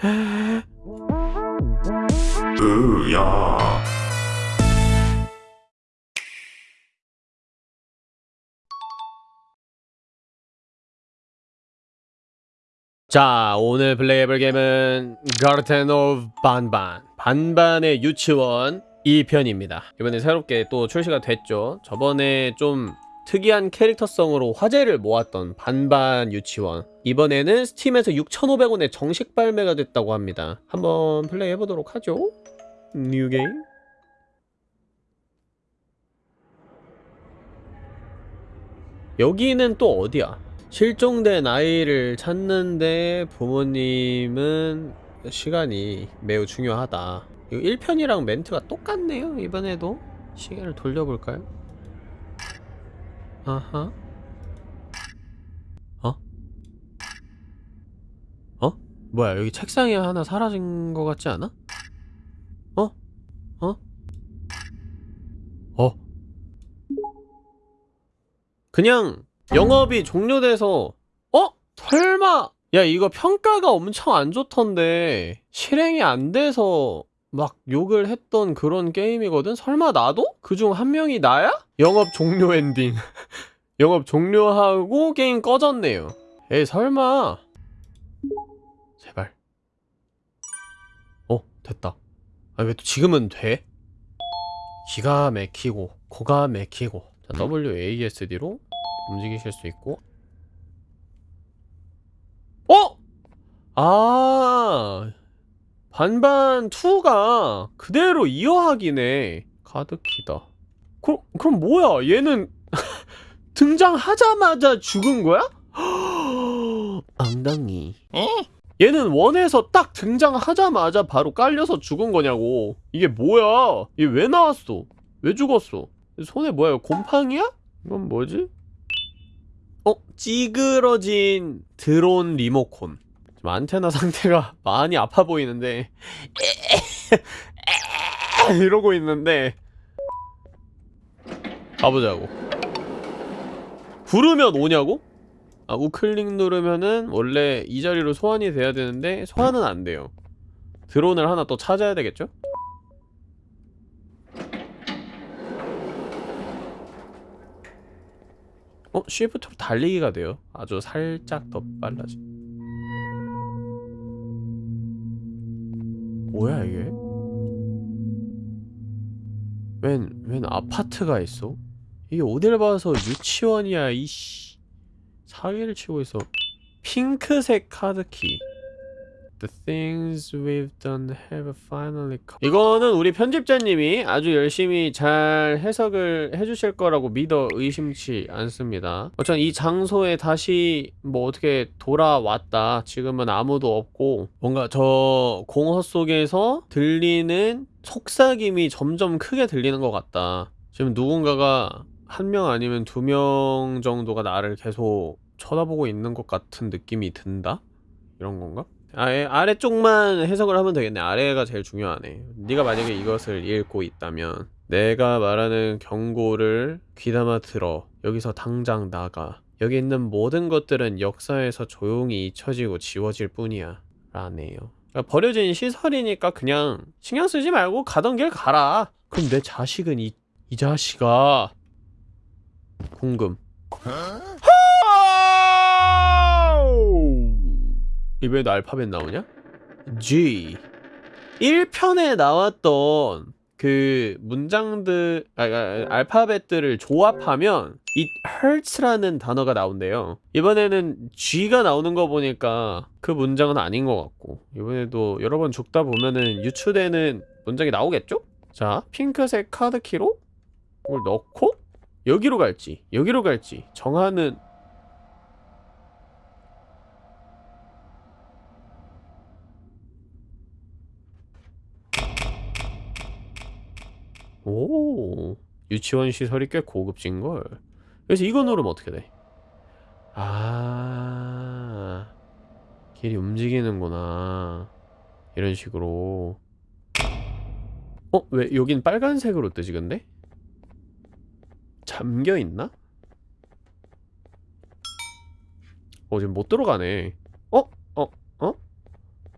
으야. 자 오늘 플레이해볼 게임은 Garten of 반반 반반의 유치원 2편입니다. 이번에 새롭게 또 출시가 됐죠. 저번에 좀 특이한 캐릭터성으로 화제를 모았던 반반 유치원 이번에는 스팀에서 6,500원에 정식 발매가 됐다고 합니다 한번 플레이해보도록 하죠 뉴게임 여기는 또 어디야? 실종된 아이를 찾는데 부모님은 시간이 매우 중요하다. 이거 1편이랑 멘트가 똑같네요. 이번에도 시계를 돌려볼까요? 아하. 어? 어? 뭐야 여기 책상에 하나 사라진 것 같지 않아? 어? 어? 어? 그냥 영업이 종료돼서 어? 설마 야 이거 평가가 엄청 안 좋던데 실행이 안 돼서 막 욕을 했던 그런 게임이거든? 설마 나도? 그중 한 명이 나야? 영업 종료 엔딩 영업 종료하고 게임 꺼졌네요 에이 설마 제발 어 됐다 아 왜 또 지금은 돼? 기가 막히고 고가 막히고 자 WASD로 움직이실 수 있고 어? 아 반반 2가 그대로 이어하기네. 가득히다. 그럼, 그럼 뭐야? 얘는 등장하자마자 죽은 거야? 엉덩이. 얘는 원에서 딱 등장하자마자 바로 깔려서 죽은 거냐고. 이게 뭐야? 얘 왜 나왔어? 왜 죽었어? 손에 뭐야? 곰팡이야? 이건 뭐지? 어? 찌그러진 드론 리모 콘좀 안테나 상태가 많이 아파 보이는데 이러고 있는데 가보자고 부르면 오냐고? 아 우클릭 누르면은 원래 이 자리로 소환이 돼야 되는데 소환은 안 돼요 드론을 하나 또 찾아야 되겠죠? 어? 쉬프트로 달리기가 돼요 아주 살짝 더 빨라지 뭐야 이게? 웬, 웬 아파트가 있어? 이게 어딜 봐서 유치원이야 이씨 사기를 치고 있어 핑크색 카드키 The things we've done have finally come. 이거는 우리 편집자님이 아주 열심히 잘 해석을 해주실 거라고 믿어 의심치 않습니다. 어쨌든 이 장소에 다시 뭐 어떻게 돌아왔다. 지금은 아무도 없고 뭔가 저 공허 속에서 들리는 속삭임이 점점 크게 들리는 것 같다. 지금 누군가가 한 명 아니면 두 명 정도가 나를 계속 쳐다보고 있는 것 같은 느낌이 든다? 이런 건가? 아예 아래쪽만 해석을 하면 되겠네. 아래가 제일 중요하네. 네가 만약에 이것을 읽고 있다면 내가 말하는 경고를 귀담아 들어. 여기서 당장 나가. 여기 있는 모든 것들은 역사에서 조용히 잊혀지고 지워질 뿐이야. 라네요. 그러니까 버려진 시설이니까 그냥 신경 쓰지 말고 가던 길 가라. 그럼 내 자식은 이, 이 자식아. 궁금 이번에도 알파벳 나오냐? G 1편에 나왔던 그 문장들 아, 아, 알파벳들을 조합하면 it hurts라는 단어가 나온대요 이번에는 G가 나오는 거 보니까 그 문장은 아닌 것 같고 이번에도 여러 번 죽다 보면은 유추되는 문장이 나오겠죠? 자 핑크색 카드키로 이걸 넣고 여기로 갈지 여기로 갈지 정하는 오 유치원 시설이 꽤 고급진걸 그래서 이거 누르면 어떻게 돼? 아 길이 움직이는구나 이런 식으로 어? 왜 여긴 빨간색으로 뜨지 근데? 잠겨있나? 어 지금 못 들어가네 어? 어? 어?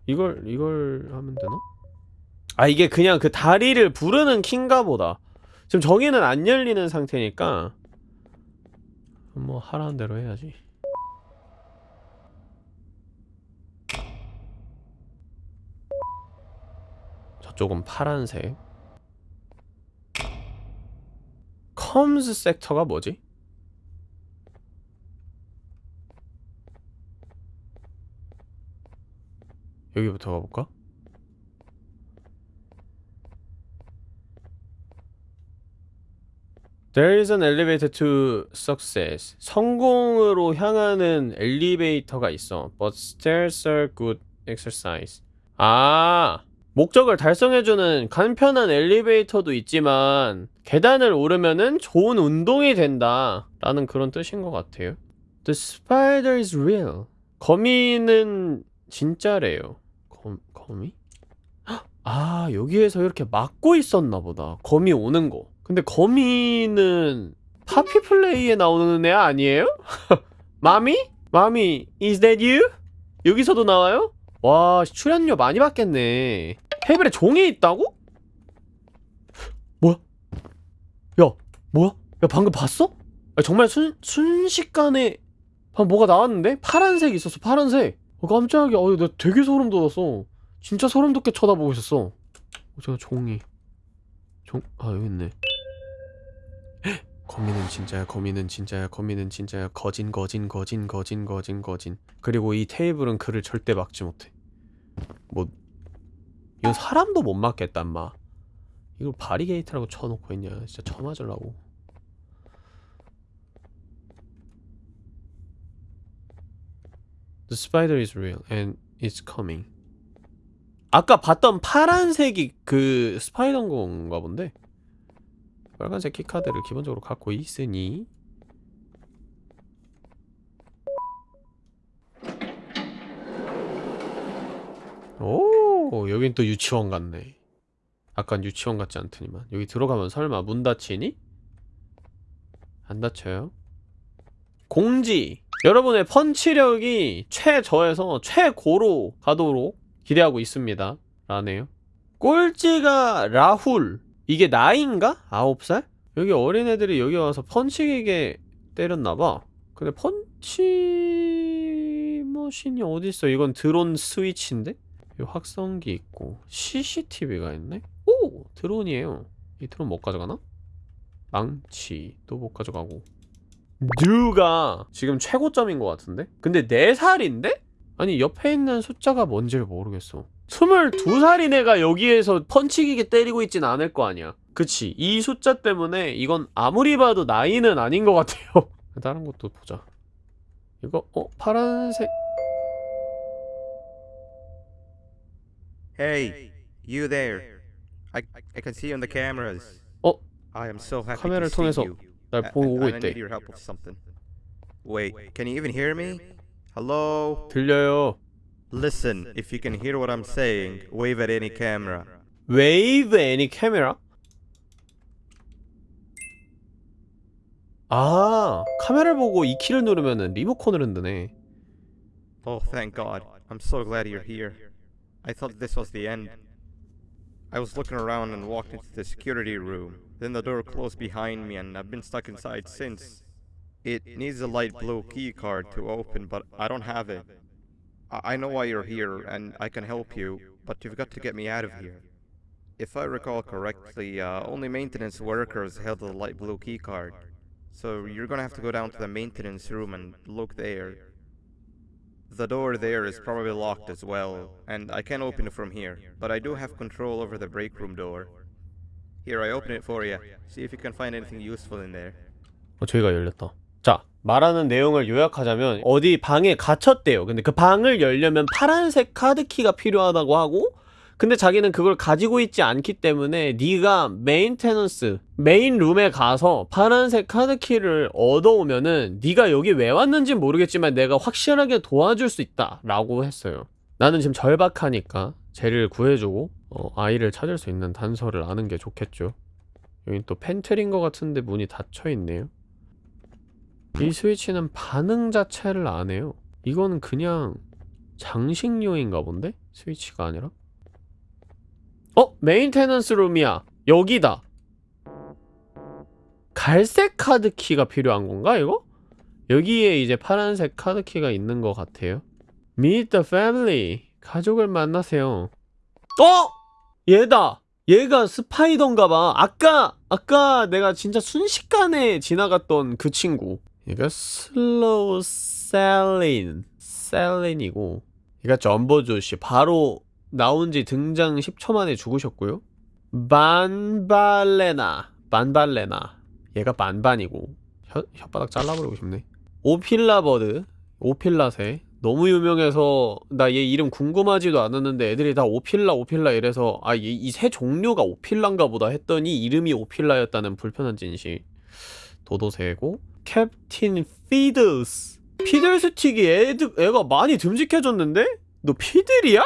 이걸 이걸 하면 되나? 아 이게 그냥 그 다리를 부르는 킨가 보다 지금 저기는 안 열리는 상태니까 뭐 하라는 대로 해야지 저쪽은 파란색 컴스 섹터가 뭐지? 여기부터 가볼까? There is an elevator to success. 성공으로 향하는 엘리베이터가 있어. But stairs are good exercise. 아, 목적을 달성해주는 간편한 엘리베이터도 있지만 계단을 오르면은 좋은 운동이 된다. 라는 그런 뜻인 것 같아요. The spider is real. 거미는 진짜래요. 검, 거미? 헉! 아, 여기에서 이렇게 막고 있었나 보다. 거미 오는 거. 근데 거미는 파피 플레이에 나오는 애 아니에요? 마미? 마미, is that you? 여기서도 나와요? 와, 출연료 많이 받겠네. 테이블에 종이 있다고? 뭐야? 야, 뭐야? 야, 방금 봤어? 아, 정말 순, 순식간에 방금 뭐가 나왔는데? 파란색 있었어, 파란색. 어, 깜짝이야. 어, 나 되게 소름 돋았어. 진짜 소름 돋게 쳐다보고 있었어. 어, 제가 종이. 종, 아, 여기 있네. 헉! 거미는 진짜야, 거미는 진짜야, 거미는 진짜야. 거진, 거진, 거진, 거진, 거진, 거진. 그리고 이 테이블은 그를 절대 막지 못해. 뭐, 이거 사람도 못 막겠다 인마. 이걸 바리게이트라고 쳐놓고 있냐. 진짜 쳐맞으려고. The spider is real and it's coming. 아까 봤던 파란색이 그 spider인 건가 본데? 빨간색 키카드를 기본적으로 갖고 있으니. 오 여긴 또 유치원 같네. 아깐 유치원 같지 않더니만. 여기 들어가면 설마 문 닫히니? 안 닫혀요? 공지! 여러분의 펀치력이 최저에서 최고로 가도록 기대하고 있습니다. 라네요. 꼴찌가 라훌 이게 나이인가? 아홉 살? 여기 어린애들이 여기 와서 펀치기계 때렸나봐 근데 펀치 머신이 어딨어 이건 드론 스위치인데? 이 확성기 있고 CCTV가 있네? 오! 드론이에요 이 드론 못 가져가나? 망치 또못 가져가고 누가 지금 최고점인 것 같은데? 근데 4살인데? 아니 옆에 있는 숫자가 뭔지를 모르겠어 22살인 애가 여기에서 펀치기계 때리고 있진 않을 거 아니야 그치 이 숫자 때문에 이건 아무리 봐도 나이는 아닌 것 같아요 다른 것도 보자 이거 어? 파란색 Hey, you there. I I can see you on the cameras. 어? I am so happy 카메라를 to see 통해서 you. 날 보고 오고 I 있대 need your help with something. Wait, can you even hear me? Hello? 들려요 Listen, if you can hear what I'm saying, wave at any camera. 웨이브 애니 카메라? 아 카메라를 보고 이 키를 누르면은 리모컨을 흔드네 Oh, thank God. I'm so glad you're here. I thought this was the end. I was looking around and walked into the security room. Then the door closed behind me and I've been stuck inside since. It needs a light blue key card to open, but I don't have it. I I know why you're here and I can help you, but you've got to get me out of here. If I recall correctly, uh, only maintenance workers held the light blue key card. So you're gonna have to go down to the maintenance room and look there. The door there is probably locked as well, and I can't open it from here, but I do have control over the break room door. Here, I open it for you. See if you can find anything useful in there. 어 저기가 열렸다 자 말하는 내용을 요약하자면 어디 방에 갇혔대요. 근데 그 방을 열려면 파란색 카드키가 필요하다고 하고 근데 자기는 그걸 가지고 있지 않기 때문에 네가 메인 테넌스 메인 룸에 가서 파란색 카드키를 얻어오면은 네가 여기 왜 왔는지 모르겠지만 내가 확실하게 도와줄 수 있다 라고 했어요. 나는 지금 절박하니까 쟤를 구해주고 어, 아이를 찾을 수 있는 단서를 아는 게 좋겠죠. 여긴 또 pantry인 것 같은데 문이 닫혀있네요 이 스위치는 반응 자체를 안 해요 이거는 그냥 장식용인가 본데? 스위치가 아니라? 어? maintenance room이야 여기다 갈색 카드키가 필요한 건가 이거? 여기에 이제 파란색 카드키가 있는 것 같아요 Meet the family 가족을 만나세요 어? 얘다 얘가 spider인가 봐 아까 아까 내가 진짜 순식간에 지나갔던 그 친구 얘가 슬로우 셀린 셀린이고 얘가 점보 조쉬 바로 나온지 등장 10초 만에 죽으셨고요. 반발리나 반발리나. 얘가 반반이고 혀, 혓바닥 잘라버리고 싶네. 오필라버드 오필라새 너무 유명해서 나 얘 이름 궁금하지도 않았는데 애들이 다 오필라 오필라 이래서 아 이 새 종류가 오필라인가 보다 했더니 이름이 오필라였다는 불편한 진실. 도도새고 캡틴 피들스 피들 스틱이 애드, 애가 많이 듬직해졌는데? 너 피들이야?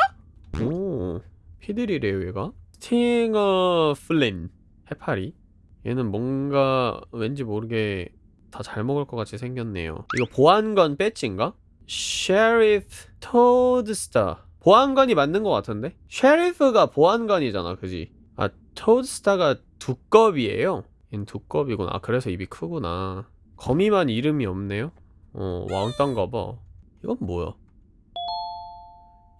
오 피들이래요 얘가 스팅어 플린 해파리 얘는 뭔가 왠지 모르게 다 잘 먹을 것 같이 생겼네요 이거 보안관 배지인가? 셰리프 토드스타 보안관이 맞는 것 같은데? 셰리프가 보안관이잖아 그지? 아 토드스타가 두꺼비예요 얜 두꺼비구나 아 그래서 입이 크구나 거미만 이름이 없네요? 어 왕딴가봐. 이건 뭐야?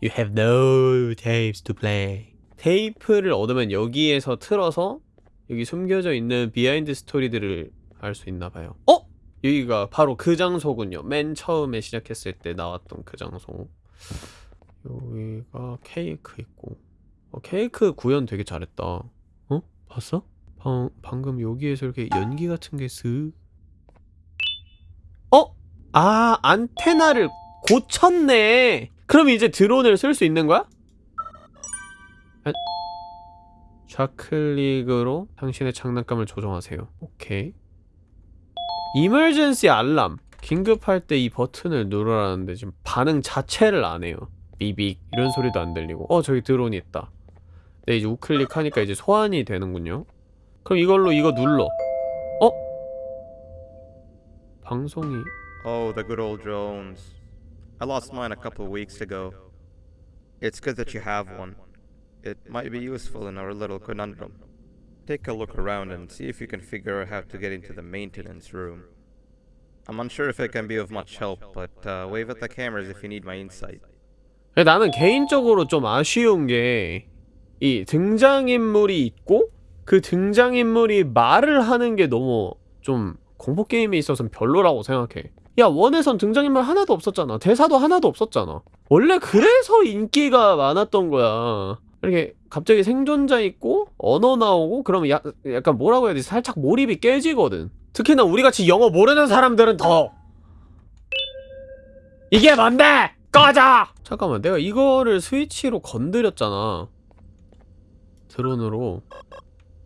You have no tapes to play. 테이프를 얻으면 여기에서 틀어서 여기 숨겨져 있는 비하인드 스토리들을 알 수 있나봐요. 어? 여기가 바로 그 장소군요. 맨 처음에 시작했을 때 나왔던 그 장소. 여기가 케이크 있고. 어, 케이크 구현 되게 잘했다. 어? 봤어? 방, 방금 여기에서 이렇게 연기 같은 게 쓱 어? 아 안테나를 고쳤네. 그럼 이제 드론을 쓸 수 있는 거야? 아, 좌클릭으로 당신의 장난감을 조정하세요. 오케이. 이멀전시 알람. 긴급할 때 이 버튼을 누르라는데 지금 반응 자체를 안 해요. 비빅. 이런 소리도 안 들리고. 어 저기 드론이 있다. 네 이제 우클릭 하니까 이제 소환이 되는군요. 그럼 이걸로 이거 눌러. 어? 방송이 Oh, the good old drones. I lost mine a couple weeks ago. It's good that you have one. It might be useful in our little conundrum. Take a look around and see if you can figure out how to get into the maintenance room. I'm unsure if it can be of much help, but uh, wave at the cameras if you need my insight. 나는 개인적으로 좀 아쉬운 게 이 등장인물이 있고 그 등장인물이 말을 하는 게 너무 좀 공포 게임에 있어서는 별로라고 생각해. 야 원에선 등장인물 하나도 없었잖아. 대사도 하나도 없었잖아. 원래 그래서 인기가 많았던 거야. 이렇게 갑자기 생존자 있고 언어 나오고 그러면 야, 약간 뭐라고 해야 되지? 살짝 몰입이 깨지거든. 특히나 우리같이 영어 모르는 사람들은 더. 이게 뭔데! 꺼져! 잠깐만 내가 이거를 스위치로 건드렸잖아. 드론으로.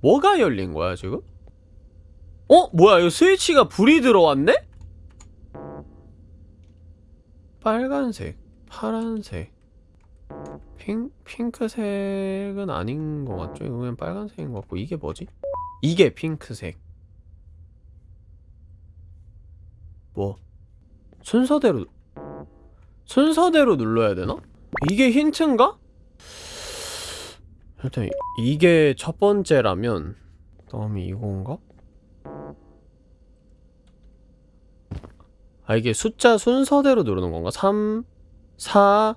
뭐가 열린 거야 지금? 어? 뭐야 이거 스위치가 불이 들어왔네? 빨간색 파란색 핑, 핑크색은 아닌 것 같죠? 이거 그냥 빨간색인 것 같고 이게 뭐지? 이게 핑크색 뭐 순서대로 순서대로 눌러야 되나? 이게 힌트인가? 일단 이게 첫 번째라면 다음이 이건가? 아 이게 숫자 순서대로 누르는 건가? 3, 4,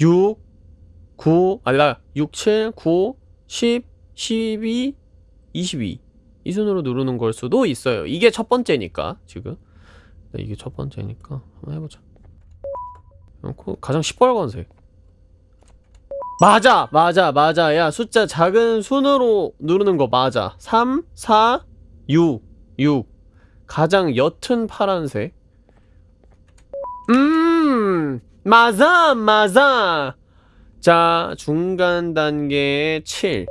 6, 9 아니다. 6, 7, 9, 10, 12, 22 이 순으로 누르는 걸 수도 있어요. 이게 첫 번째니까 지금. 네, 이게 첫 번째니까 한번 해보자. 어, 가장 시뻘건색. 맞아! 맞아! 맞아! 야 숫자 작은 순으로 누르는 거 맞아. 3, 4, 6 6 가장 옅은 파란색 음 맞아 맞아 자 중간 단계 7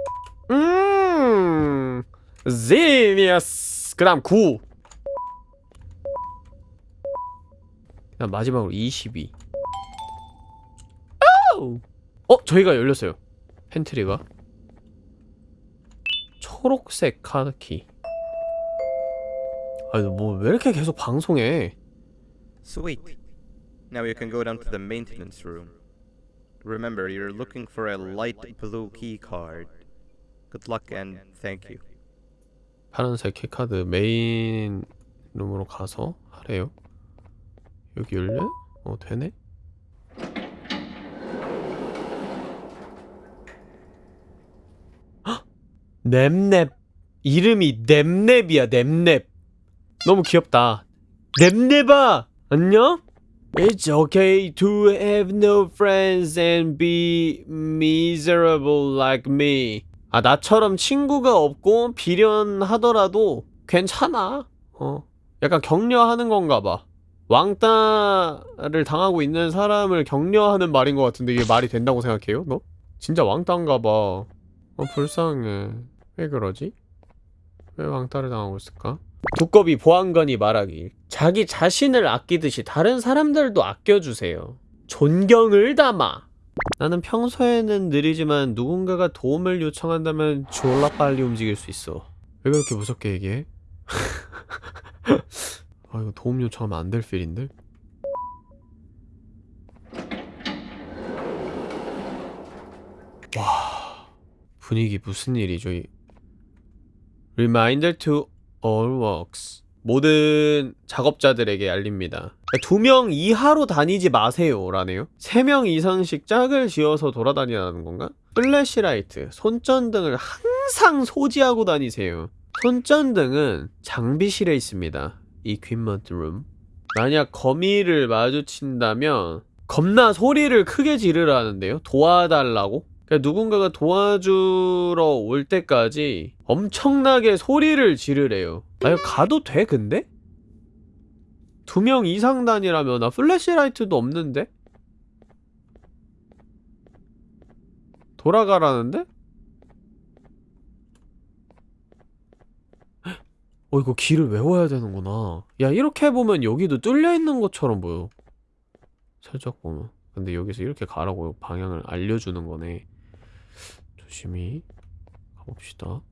음, 제니어스. 그 다음 9. 그다음 마지막으로 22. 아우! 어, 저희가 열렸어요. 팬트리가. 초록색 카드키. 아니, 뭐왜 이렇게 계속 방송해? Sweet. Now you can go down to the maintenance room. Remember, you're looking for a light blue key card. Good luck and thank you. 파란색 keycard main room으로 가서 하래요. 여기 열려? 어 되네. 헉! 냅냅 이름이 냅냅이야 냅냅. 너무 귀엽다. 냅냅아 안녕? It's okay to have no friends and be miserable like me. 아, 나처럼 친구가 없고 비련하더라도 괜찮아. 어. 약간 격려하는 건가 봐. 왕따를 당하고 있는 사람을 격려하는 말인 것 같은데 이게 말이 된다고 생각해요? 너? 진짜 왕따인가 봐. 어, 불쌍해. 왜 그러지? 왜 왕따를 당하고 있을까? 두꺼비 보안관이 말하길 자기 자신을 아끼듯이 다른 사람들도 아껴주세요. 존경을 담아. 나는 평소에는 느리지만 누군가가 도움을 요청한다면 졸라 빨리 움직일 수 있어. 왜 그렇게 무섭게 얘기해? 아 이거 도움 요청하면 안 될 필인데? 와 분위기 무슨 일이죠? 이 Reminder to all works 모든 작업자들에게 알립니다. 두 명 이하로 다니지 마세요 라네요. 세 명 이상씩 짝을 지어서 돌아다니라는 건가? Flashlight, 손전등을 항상 소지하고 다니세요. 손전등은 장비실에 있습니다. Equipment room. 만약 거미를 마주친다면 겁나 소리를 크게 지르라는데요. 도와달라고? 그러니까 누군가가 도와주러 올 때까지 엄청나게 소리를 지르래요. 아 이거 가도 돼 근데? 두 명 이상 다니라면 나 플래시라이트도 없는데? 돌아가라는데? 어 이거 길을 외워야 되는구나 야 이렇게 보면 여기도 뚫려있는 것처럼 보여 살짝 보면 근데 여기서 이렇게 가라고 방향을 알려주는 거네 조심히 가봅시다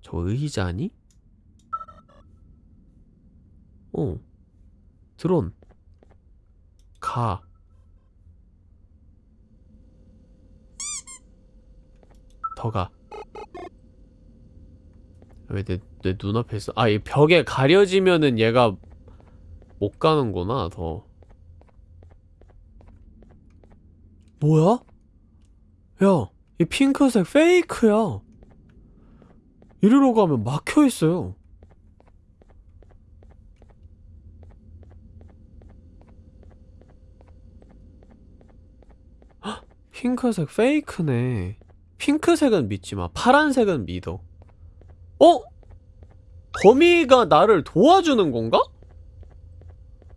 저 의자니? 어 드론 가 더 가. 왜 내 내 눈앞에 있어? 아, 이 벽에 가려지면은 얘가 못 가는구나, 더. 뭐야? 야, 이 핑크색 페이크야. 이리로 가면 막혀 있어요. 헉, 핑크색 페이크네. 핑크색은 믿지 마. 파란색은 믿어. 어? 거미가 나를 도와주는 건가?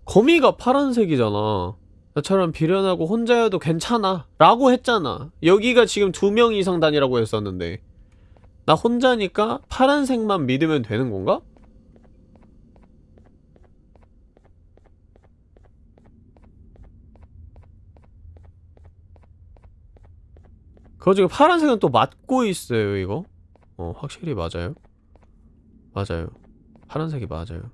거미가 파란색이잖아. 나처럼 비련하고 혼자여도 괜찮아. 라고 했잖아. 여기가 지금 두 명 이상 다니라고 했었는데. 나 혼자니까 파란색만 믿으면 되는 건가? 그거 지금 파란색은 또 맞고 있어요, 이거. 어, 확실히 맞아요. 맞아요. 파란색이 맞아요.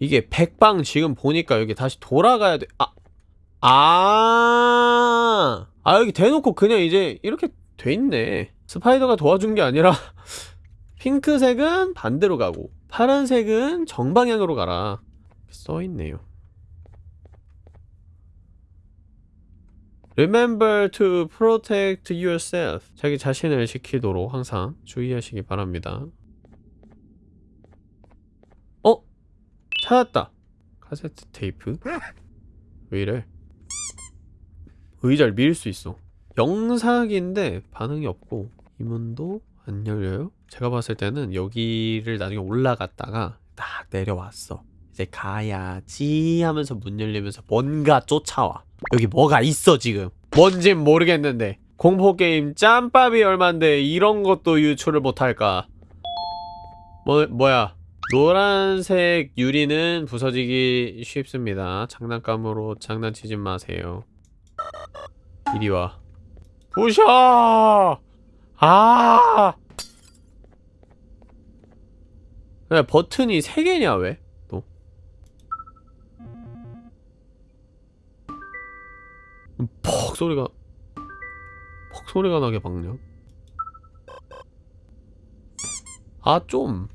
이게 백방 지금 보니까 여기 다시 돌아가야 돼. 아, 아, 아 여기 대놓고 그냥 이제 이렇게 돼 있네. 스파이더가 도와준 게 아니라 핑크색은 반대로 가고 파란색은 정방향으로 가라. 써있네요. Remember to protect yourself. 자기 자신을 지키도록 항상 주의하시기 바랍니다. 어? 찾았다. 카세트 테이프. 왜 이래? 의자를 밀 수 있어. 영상인데 반응이 없고 이 문도 안 열려요? 제가 봤을 때는 여기를 나중에 올라갔다가 딱 내려왔어. 이제 가야지 하면서 문 열리면서 뭔가 쫓아와. 여기 뭐가 있어 지금. 뭔진 모르겠는데. 공포게임 짬밥이 얼만데 이런 것도 유출을 못할까. 뭐, 뭐야. 노란색 유리는 부서지기 쉽습니다. 장난감으로 장난치지 마세요. 이리 와. 부셔! 아! 야, 버튼이 3개냐 왜? 또 퍽 소리가 퍽 소리가 나게 박냐? 아 좀.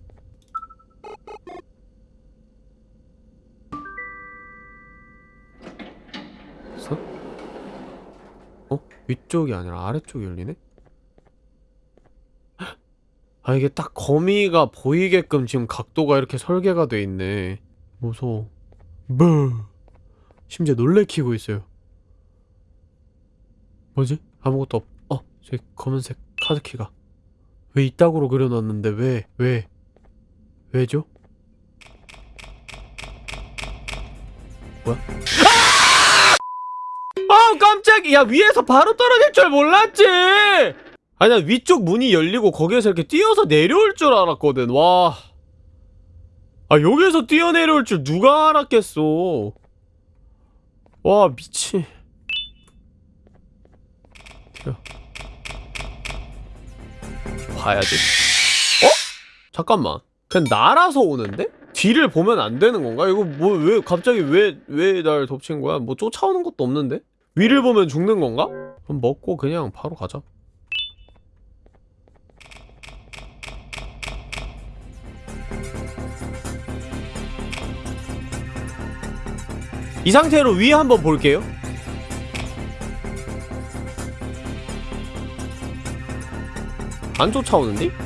위쪽이 아니라 아래쪽이 열리네? 아 이게 딱 거미가 보이게끔 지금 각도가 이렇게 설계가 돼 있네 무서워 뭐 심지어 놀래키고 있어요 뭐지? 아무것도 없.. 어? 저기 검은색 카드키가 왜 이따구로 그려놨는데 왜? 왜? 왜죠? 뭐야? 아! 깜짝이야 위에서 바로 떨어질 줄 몰랐지! 아니 난 위쪽 문이 열리고 거기에서 이렇게 뛰어서 내려올 줄 알았거든 와... 아 여기에서 뛰어내려올 줄 누가 알았겠어 와 미친 야. 봐야지 어? 잠깐만 그냥 날아서 오는데? 뒤를 보면 안 되는 건가? 이거 뭐 왜 갑자기 왜 왜 날 덮친 거야? 뭐 쫓아오는 것도 없는데? 위를 보면 죽는 건가? 그럼 먹고 그냥 바로 가자 이 상태로 위에 한번 볼게요 안 쫓아오는데?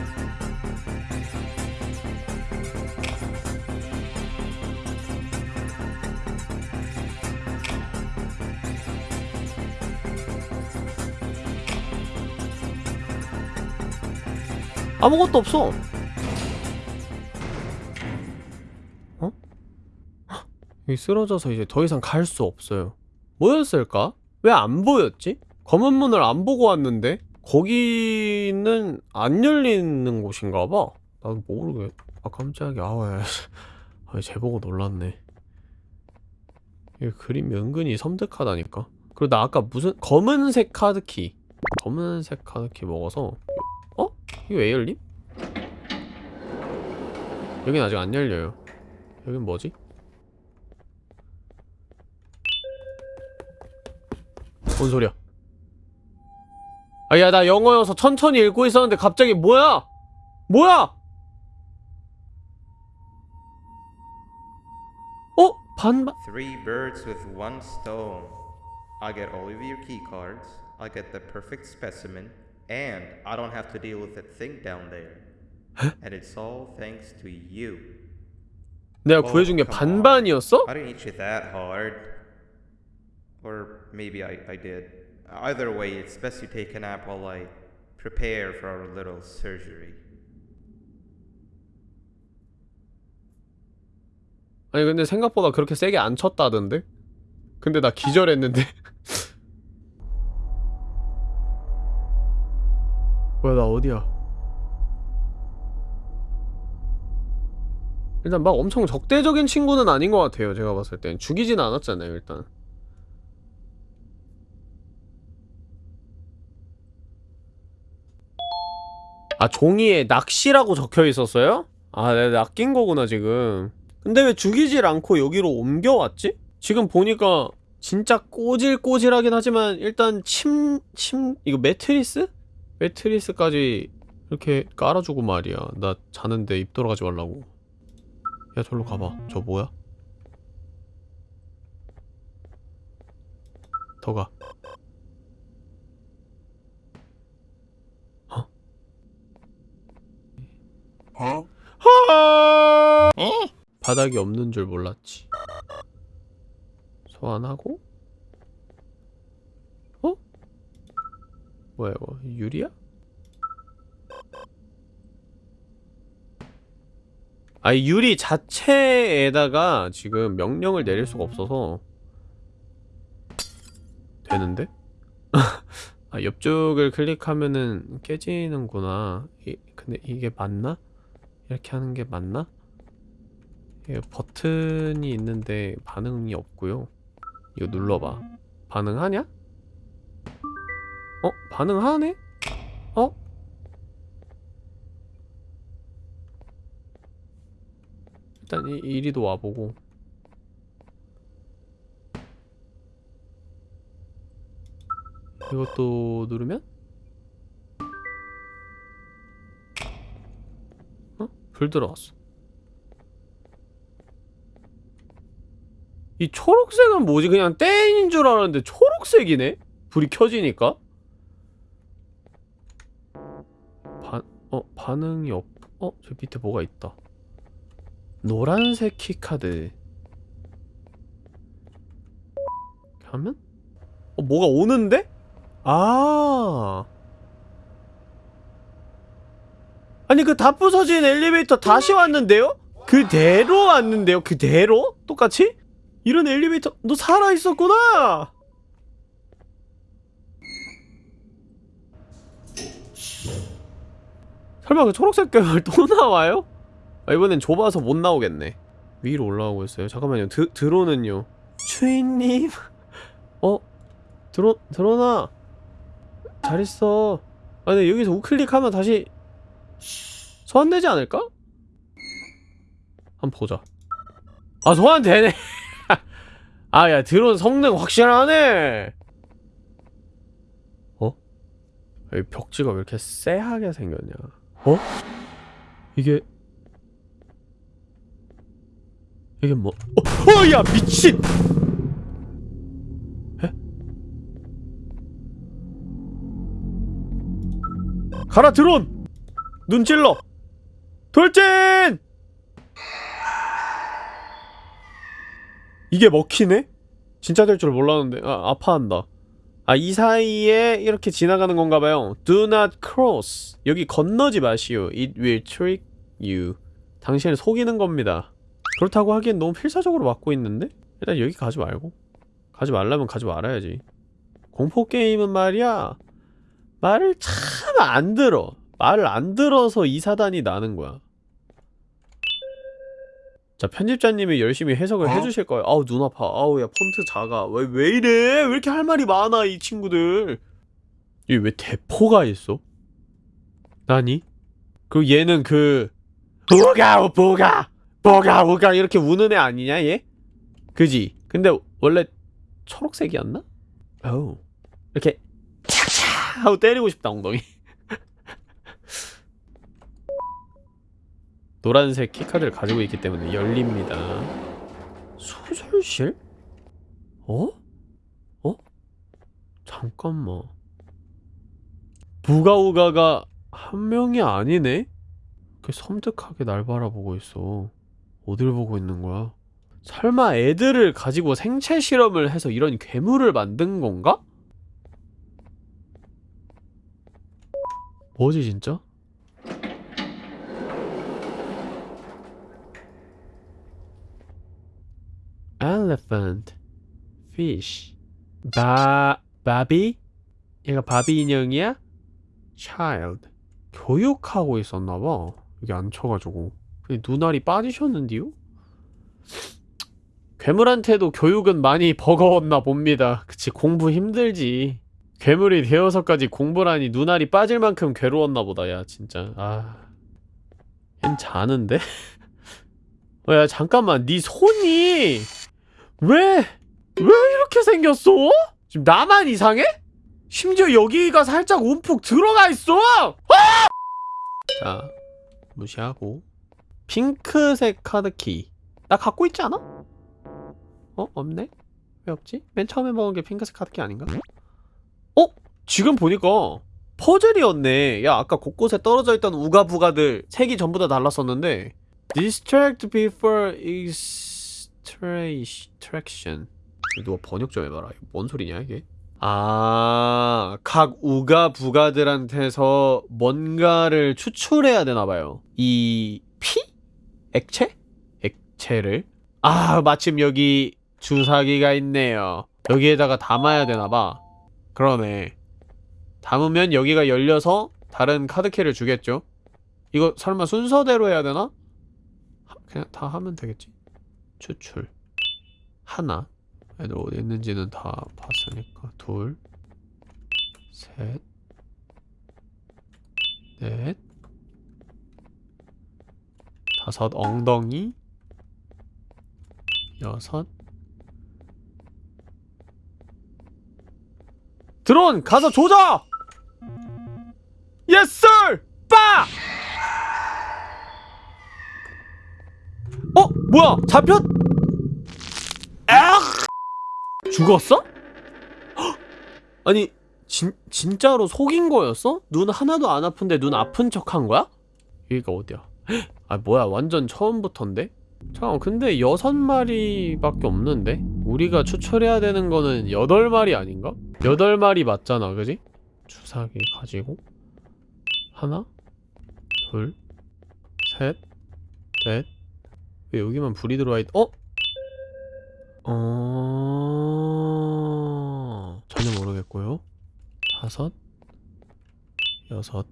아무것도 없어 어? 여기 쓰러져서 이제 더 이상 갈 수 없어요 뭐였을까? 왜 안 보였지? 검은 문을 안 보고 왔는데 거기는 안 열리는 곳인가 봐 나도 모르겠 아 깜짝이야 아왜 아, 제보고 놀랐네 이 그림이 은근히 섬뜩하다니까 그리고 나 아까 무슨 검은색 카드키 검은색 카드키 먹어서 어? 이거 왜 열림? 여긴 아직 안 열려요 여긴 뭐지? 뭔 소리야 아야 나 영어여서 천천히 읽고 있었는데 갑자기 뭐야? 뭐야? 어? 반반 Three birds with one stone. I get all of your key cards. I get the perfect specimen, and I don't have to deal with that thing down there. and it's all thanks to you. 내가 Oh, 구해준 게 come on. 반반이었어? I didn't hit you that hard. Or maybe I, I did. Either way, it's best you take a nap while I prepare for our little surgery. 아니 근데 생각보다 그렇게 세게 안 쳤다던데? 근데 나 기절했는데 뭐야 나 어디야 일단 막 엄청 적대적인 친구는 아닌 것 같아요 제가 봤을 땐 죽이진 않았잖아요 일단 아 종이에 낚시라고 적혀 있었어요? 아 내가 낚인 거구나 지금 근데 왜 죽이질 않고 여기로 옮겨왔지? 지금 보니까 진짜 꼬질꼬질하긴 하지만 일단 침... 침... 이거 매트리스? 매트리스까지 이렇게 깔아주고 말이야. 나 자는데 입 돌아가지 말라고. 야 저로 가봐. 저 뭐야? 더가. 어? 바닥이 없는 줄 몰랐지. 소환하고 뭐야 이거 유리야? 아이 유리 자체에다가 지금 명령을 내릴 수가 없어서 되는데? 아 옆쪽을 클릭하면은 깨지는구나 이, 근데 이게 맞나? 이렇게 하는 게 맞나? 이게 버튼이 있는데 반응이 없고요 이거 눌러봐 반응하냐? 어? 반응하네? 어? 일단 이, 이리도 와보고 이것도 누르면? 어? 불 들어왔어 이 초록색은 뭐지? 그냥 땡인 줄 알았는데 초록색이네? 불이 켜지니까? 어, 반응이 없, 어? 저 밑에 뭐가 있다 노란색 keycard 하면? 어, 뭐가 오는데? 아 아니 그 다 부서진 엘리베이터 다시 왔는데요? 그대로 왔는데요? 그대로? 똑같이? 이런 엘리베이터 너 살아있었구나! 설마 그 초록색 괴물 또 나와요? 아, 이번엔 좁아서 못 나오겠네. 위로 올라오고 있어요. 잠깐만요. 드, 드론은요? 주인님? 어? 드론, 드론아! 잘 있어. 아 근데 여기서 우클릭하면 다시 소환되지 않을까? 한번 보자. 아 소환되네! 아 야 드론 성능 확실하네! 어? 여기 벽지가 왜 이렇게 쎄하게 생겼냐 어? 이게 이게 뭐 어? 어! 야 미친! 에? 가라 드론! 눈 찔러! 돌진! 이게 먹히네? 진짜 될 줄 몰랐는데 아 아파한다 아 이 사이에 이렇게 지나가는 건가 봐요. Do not cross. 여기 건너지 마시오. It will trick you. 당신을 속이는 겁니다. 그렇다고 하기엔 너무 필사적으로 막고 있는데? 일단 여기 가지 말고. 가지 말라면 가지 말아야지. 공포게임은 말이야. 말을 참 안 들어. 말을 안 들어서 이 사단이 나는 거야 자 편집자님이 열심히 해석을 어? 해주실 거예요 아우 눈 아파 아우 야 폰트 작아 왜, 왜 이래 왜 이렇게 할 말이 많아 이 친구들 이게 왜 대포가 있어? 나니? 그리고 얘는 그 우가 우가 우가 우가 이렇게 우는 애 아니냐 얘? 그지? 근데 원래 초록색이었나? 어우 이렇게 착착 하고 때리고 싶다 엉덩이 노란색 키카드를 가지고 있기 때문에 열립니다 소설실? 어? 어? 잠깐만 부가우가가 한 명이 아니네? 그 섬뜩하게 날 바라보고 있어 어딜 보고 있는 거야? 설마 애들을 가지고 생체 실험을 해서 이런 괴물을 만든 건가? 뭐지 진짜? Elephant, fish, 바, 바비? 얘가 바비 인형이야? child. 교육하고 있었나봐. 여기 앉혀가지고. 근데 눈알이 빠지셨는데요? 괴물한테도 교육은 많이 버거웠나 봅니다. 그치, 공부 힘들지. 괴물이 되어서까지 공부라니 눈알이 빠질 만큼 괴로웠나 보다, 야, 진짜. 아. 얜 자는데? 어, 야, 잠깐만. 네 손이! 왜? 왜 이렇게 생겼어? 지금 나만 이상해? 심지어 여기가 살짝 움푹 들어가 있어! 아! 자, 무시하고 핑크색 카드키 나 갖고 있지 않아? 어? 없네? 왜 없지? 맨 처음에 먹은 게 핑크색 카드키 아닌가? 어? 지금 보니까 퍼즐이었네 야 아까 곳곳에 떨어져 있던 우가부가들 색이 전부 다 달랐었는데 Distract before extraction 누가 번역 좀 해봐라 뭔 소리냐 이게 아, 각 우가 부가들한테서 뭔가를 추출해야 되나봐요. 이 피? 액체? 액체를? 아, 마침 여기 주사기가 있네요. 여기에다가 담아야 되나봐. 그러네. 담으면 여기가 열려서 다른 카드키를 주겠죠? 이거 설마 순서대로 해야 되나? 하- 그냥 다 하면 되겠지. 추출. 하나. 애들 어디 있는지는 다 봤으니까 둘, 셋, 넷, 다섯 엉덩이, 여섯 드론 가서 조져! Yes sir! 빠! 어? 뭐야? 잡혔? 아! 죽었어? 헉! 아니 진, 진짜로 속인 거였어? 눈 하나도 안 아픈데 눈 아픈 척 한 거야? 여기가 어디야? 헉! 아 뭐야 완전 처음부터인데? 잠깐 근데 여섯 마리밖에 없는데? 우리가 추출해야 되는 거는 여덟 마리 아닌가? 여덟 마리 맞잖아 그지? 주사기 가지고 하나 둘셋넷 왜 여기만 불이 들어와 있... 어? 어... 전혀 모르겠고요 다섯 여섯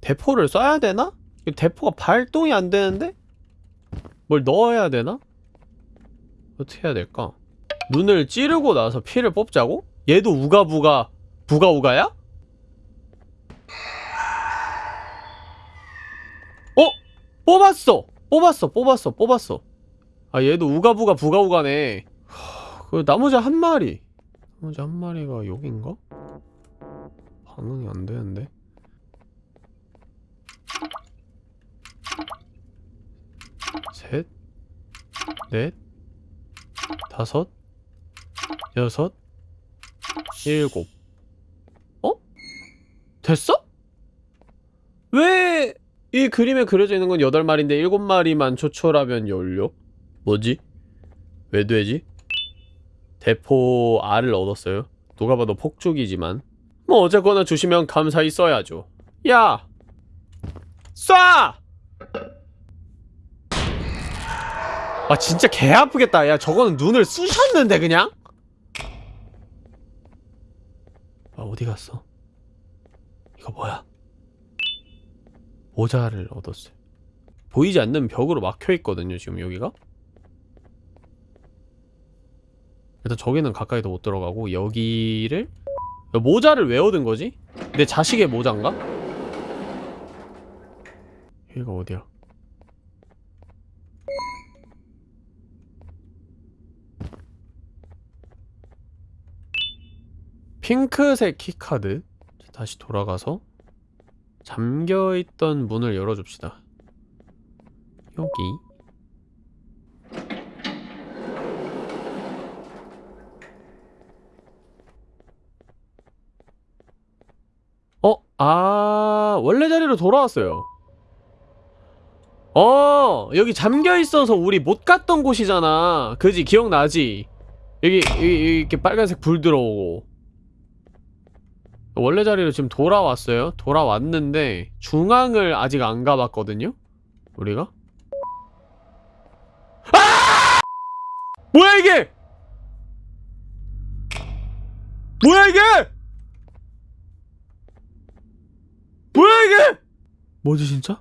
대포를 쏴야 되나? 이 대포가 발동이 안 되는데? 뭘 넣어야 되나? 어떻게 해야 될까? 눈을 찌르고 나서 피를 뽑자고? 얘도 우가부가 부가우가야? 어? 뽑았어! 뽑았어 뽑았어 뽑았어 아 얘도 우가부가 부가우가네 하, 그 나머지 한 마리 나머지 한 마리가 여긴가? 반응이 안 되는데 셋, 넷, 다섯, 여섯, 일곱. 어? 됐어? 왜이 그림에 그려져 있는 건 8마리인데 7마리만 초초라면 열려? 뭐지? 왜 되지? 대포 알을 얻었어요. 누가 봐도 폭죽이지만 뭐 어쨌거나 주시면 감사히 써야죠. 야! 쏴! 아 진짜 개 아프겠다. 야 저거는 눈을 쑤셨는데 그냥? 아 어디 갔어? 이거 뭐야? 모자를 얻었어요. 보이지 않는 벽으로 막혀 있거든요. 지금 여기가. 일단 저기는 가까이도 못 들어가고 여기를 야, 모자를 왜 얻은 거지? 내 자식의 모자인가? 여기가 어디야? 핑크색 keycard 다시 돌아가서 잠겨있던 문을 열어줍시다. 여기. 어? 아 원래 자리로 돌아왔어요. 어 여기 잠겨있어서 우리 못 갔던 곳이잖아. 그지? 기억나지? 여기, 여기, 여기 이렇게 빨간색 불 들어오고 원래 자리로 지금 돌아왔어요 돌아왔는데 중앙을 아직 안 가봤거든요 우리가 아! 뭐야 이게 뭐야 이게 뭐야 이게 뭐지 진짜?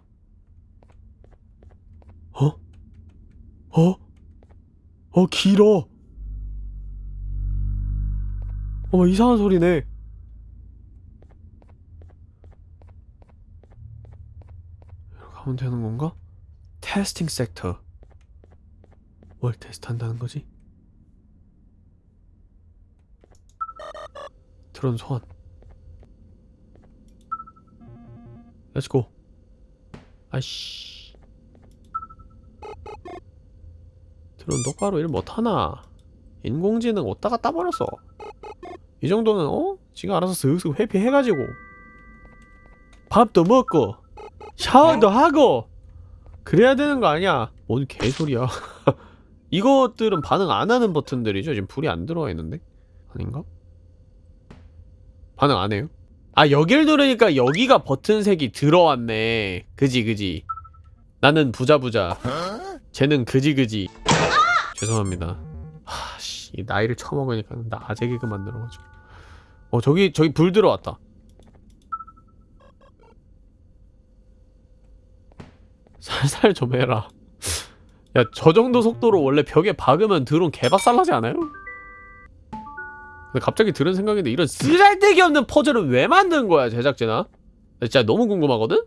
어? 어? 어 길어 어머 이상한 소리네 이렇게 가면 되는 건가? 테스팅 섹터. 뭘 테스트한다는 거지? 드론 소환. Let's go 아이씨. 드론 똑바로 일 못하나? 인공지능 어디다가 따버렸어? 이 정도는 어? 지가 알아서 슥슥 회피해가지고. 밥도 먹고 샤워도 하고 그래야 되는 거 아니야? 뭔 개소리야. 이것들은 반응 안 하는 버튼들이죠? 지금 불이 안 들어와 있는데? 아닌가? 반응 안 해요? 아 여길 누르니까 여기가 버튼색이 들어왔네. 그지 그지. 나는 부자부자. 쟤는 그지그지. 죄송합니다. 하씨 이 나이를 처먹으니까 나 아재 개그 만들어가지고. 어 저기 저기 불 들어왔다 살살 좀 해라 야 저 정도 속도로 원래 벽에 박으면 드론 개박살나지 않아요? 근데 갑자기 들은 생각인데 이런 쓰잘데기 없는 퍼즐을 왜 만든 거야 제작진아? 나 진짜 너무 궁금하거든?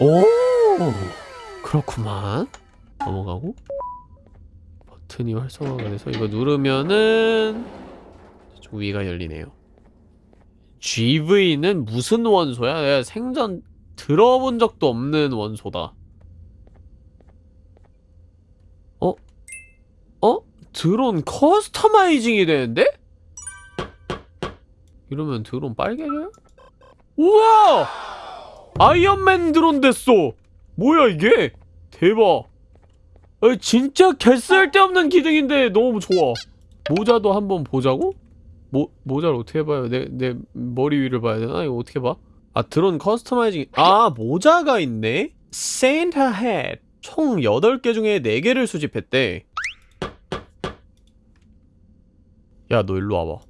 오 그렇구만 넘어가고 버튼이 활성화가 돼서 이거 누르면은 좀 위가 열리네요. GV는 무슨 원소야? 내가 생전 들어본 적도 없는 원소다. 어? 어? 드론 customizing이 되는데? 이러면 드론 빨개져요? 우와! 아이언맨 드론 됐어! 뭐야 이게? 대박! 아 진짜 개쓸데없는 기능인데 너무 좋아 모자도 한번 보자고? 모, 모자를 어떻게 봐요? 내, 내 머리 위를 봐야 되나? 이거 어떻게 봐? 아 드론 customizing 아 모자가 있네? Santa hat. 총 8개 중에 4개를 수집했대. 야 너 일로 와봐.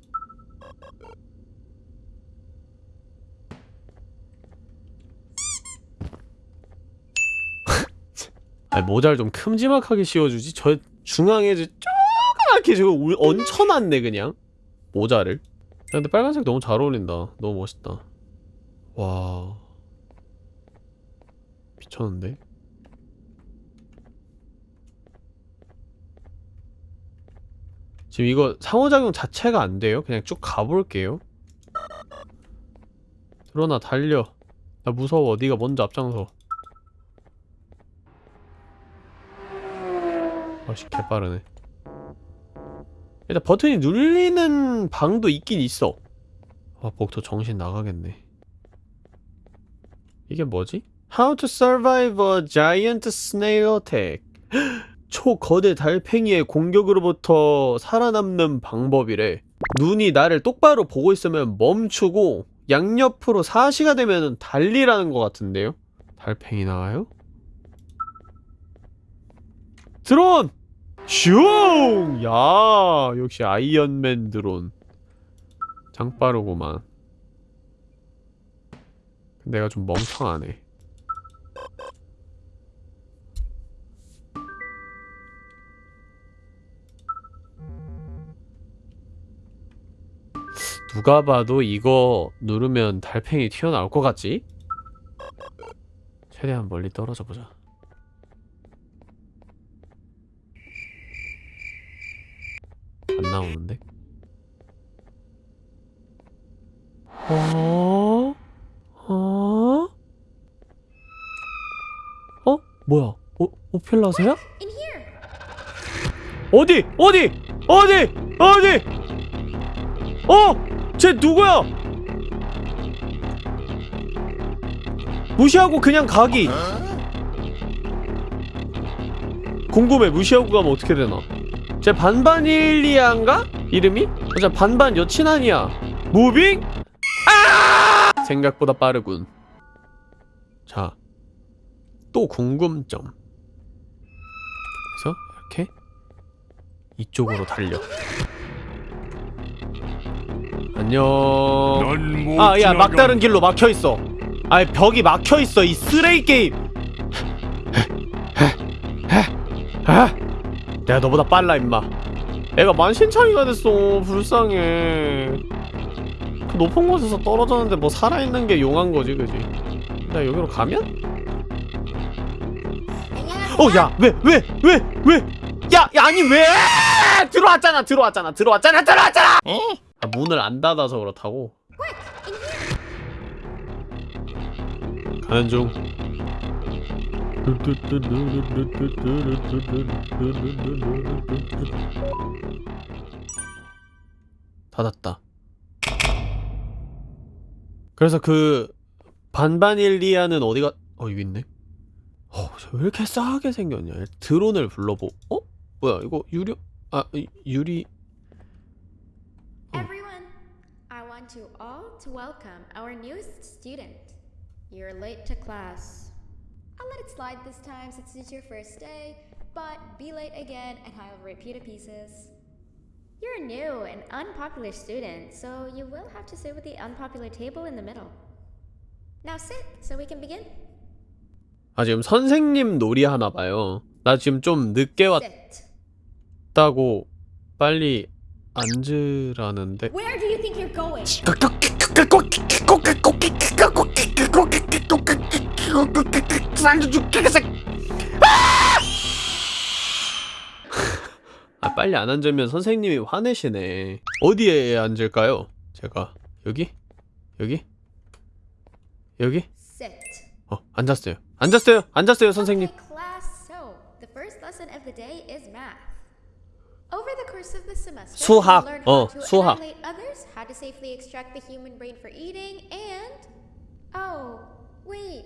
아니 모자를 좀 큼지막하게 씌워주지? 저 중앙에 저거 울- 얹혀놨네 그냥. 모자를. 야, 근데 빨간색 너무 잘 어울린다. 너무 멋있다 와. 미쳤는데? 지금 이거 상호작용 자체가 안 돼요? 그냥 쭉 가볼게요. 드러나 달려. 나 무서워. 네가 먼저 앞장서. 아씨 개빠르네. 일단 버튼이 눌리는 방도 있긴 있어. 아 복도 정신 나가겠네 이게 뭐지? How to survive a giant snail attack 초거대 달팽이의 공격으로부터 살아남는 방법이래 눈이 나를 똑바로 보고 있으면 멈추고 양옆으로 사시가 되면 달리라는 것 같은데요? 달팽이 나와요? 드론! 슝! 야 역시 아이언맨 드론 장 빠르구만 내가 좀 멍청하네 누가 봐도 이거 누르면 달팽이 튀어나올 것 같지? 최대한 멀리 떨어져 보자 안 나오는데? 어? 어? 뭐야? 오, 오펠라세야? 어디? 어디? 어디? 어디? 어? 쟤 누구야? 무시하고 그냥 가기 궁금해 무시하고 가면 어떻게 되나 제 반반일리아인가? 이름이? 어, 반반 여친 아니야 무빙? 아! 생각보다 빠르군 자 또 궁금점. 그래서 이렇게 이쪽으로 달려. 안녕. 아야 막다른 길로 막혀있어. 아이 벽이 막혀있어 이 쓰레기 게임. 아, 내가 너보다 빨라 임마. 애가 만신창이가 됐어 불쌍해. 그 높은 곳에서 떨어졌는데 뭐 살아있는 게 용한 거지 그지? 나 여기로 가면? 어야왜 왜 왜 왜? 야 야 아니 왜? 들어왔잖아 들어왔잖아 들어왔잖아 들어왔잖아! 아, 문을 안 닫아서 그렇다고? 가는 중. 닫았다. 그래서 그 반반일리아는 어디가 어 여기 있네 어, 왜 이렇게 싸게 생겼냐 드론을 불러보 어? 뭐야 이거 유리 아 이- 유리 Everyone, I want you all to welcome our newest student. You're late to class. I'll let it slide this time since it's your first day, but be late again and I'll rip you to pieces. You're a new and unpopular student, so you will have to sit with the unpopular table in the middle. Now sit so we can begin. 아 지금 선생님 놀이 하나 봐요 나 지금 좀 늦게. 왔다고 빨리 앉으라는데 going? 빨리 안 앉으면 선생님이 화내시네 어디에 앉을까요? 제가 여기? 여기? 여기? 어 앉았어요 앉았어요 앉았어요 선생님 Okay, class. So, the first lesson of the day is math. Over the course of the semester, 수학. you learn 어, how to 수학. annihilate others, how to safely extract the human brain for eating, and oh, wait,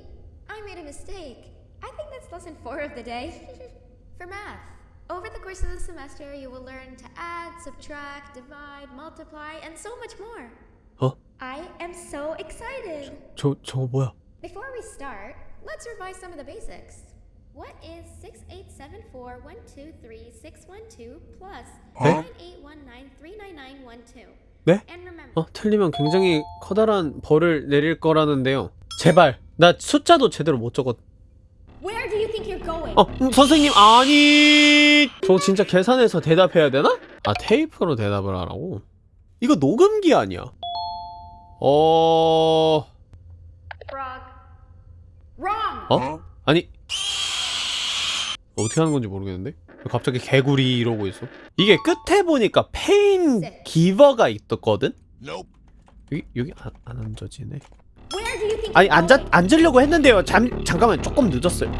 I made a mistake. I think that's lesson four of the day. for math. Over the course of the semester, you will learn to add, subtract, divide, multiply, and so much more. 어? I am so excited. 저 저거 뭐야 Before we start, let's revise some of the basics. What is 6874123612 plus 네? 9819399912? 네? 어 틀리면 굉장히 커다란 벌을 내릴 거라는데요 제발 나 숫자도 제대로 못 적었 where do you think you're going? 어 음, 선생님 아니 저 진짜 계산해서 대답해야 되나? 아 테이프로 대답을 하라고? 이거 녹음기 아니야 어... 어? 아니. 어떻게 하는 건지 모르겠는데? 갑자기 개구리 이러고 있어? 이게 끝에 보니까 페인 기버가 있었거든? 여기 여기 안, 안 앉아지네. 아니 앉아? 앉으려고 했는데요. 잠 잠깐만 조금 늦었어요.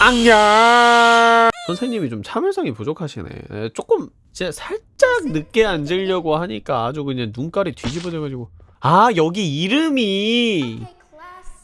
아니야 선생님이 좀 참을성이 부족하시네. 에, 조금 진짜 살짝 늦게 앉으려고 하니까 아주 그냥 눈깔이 뒤집어져가지고. 아 여기 이름이.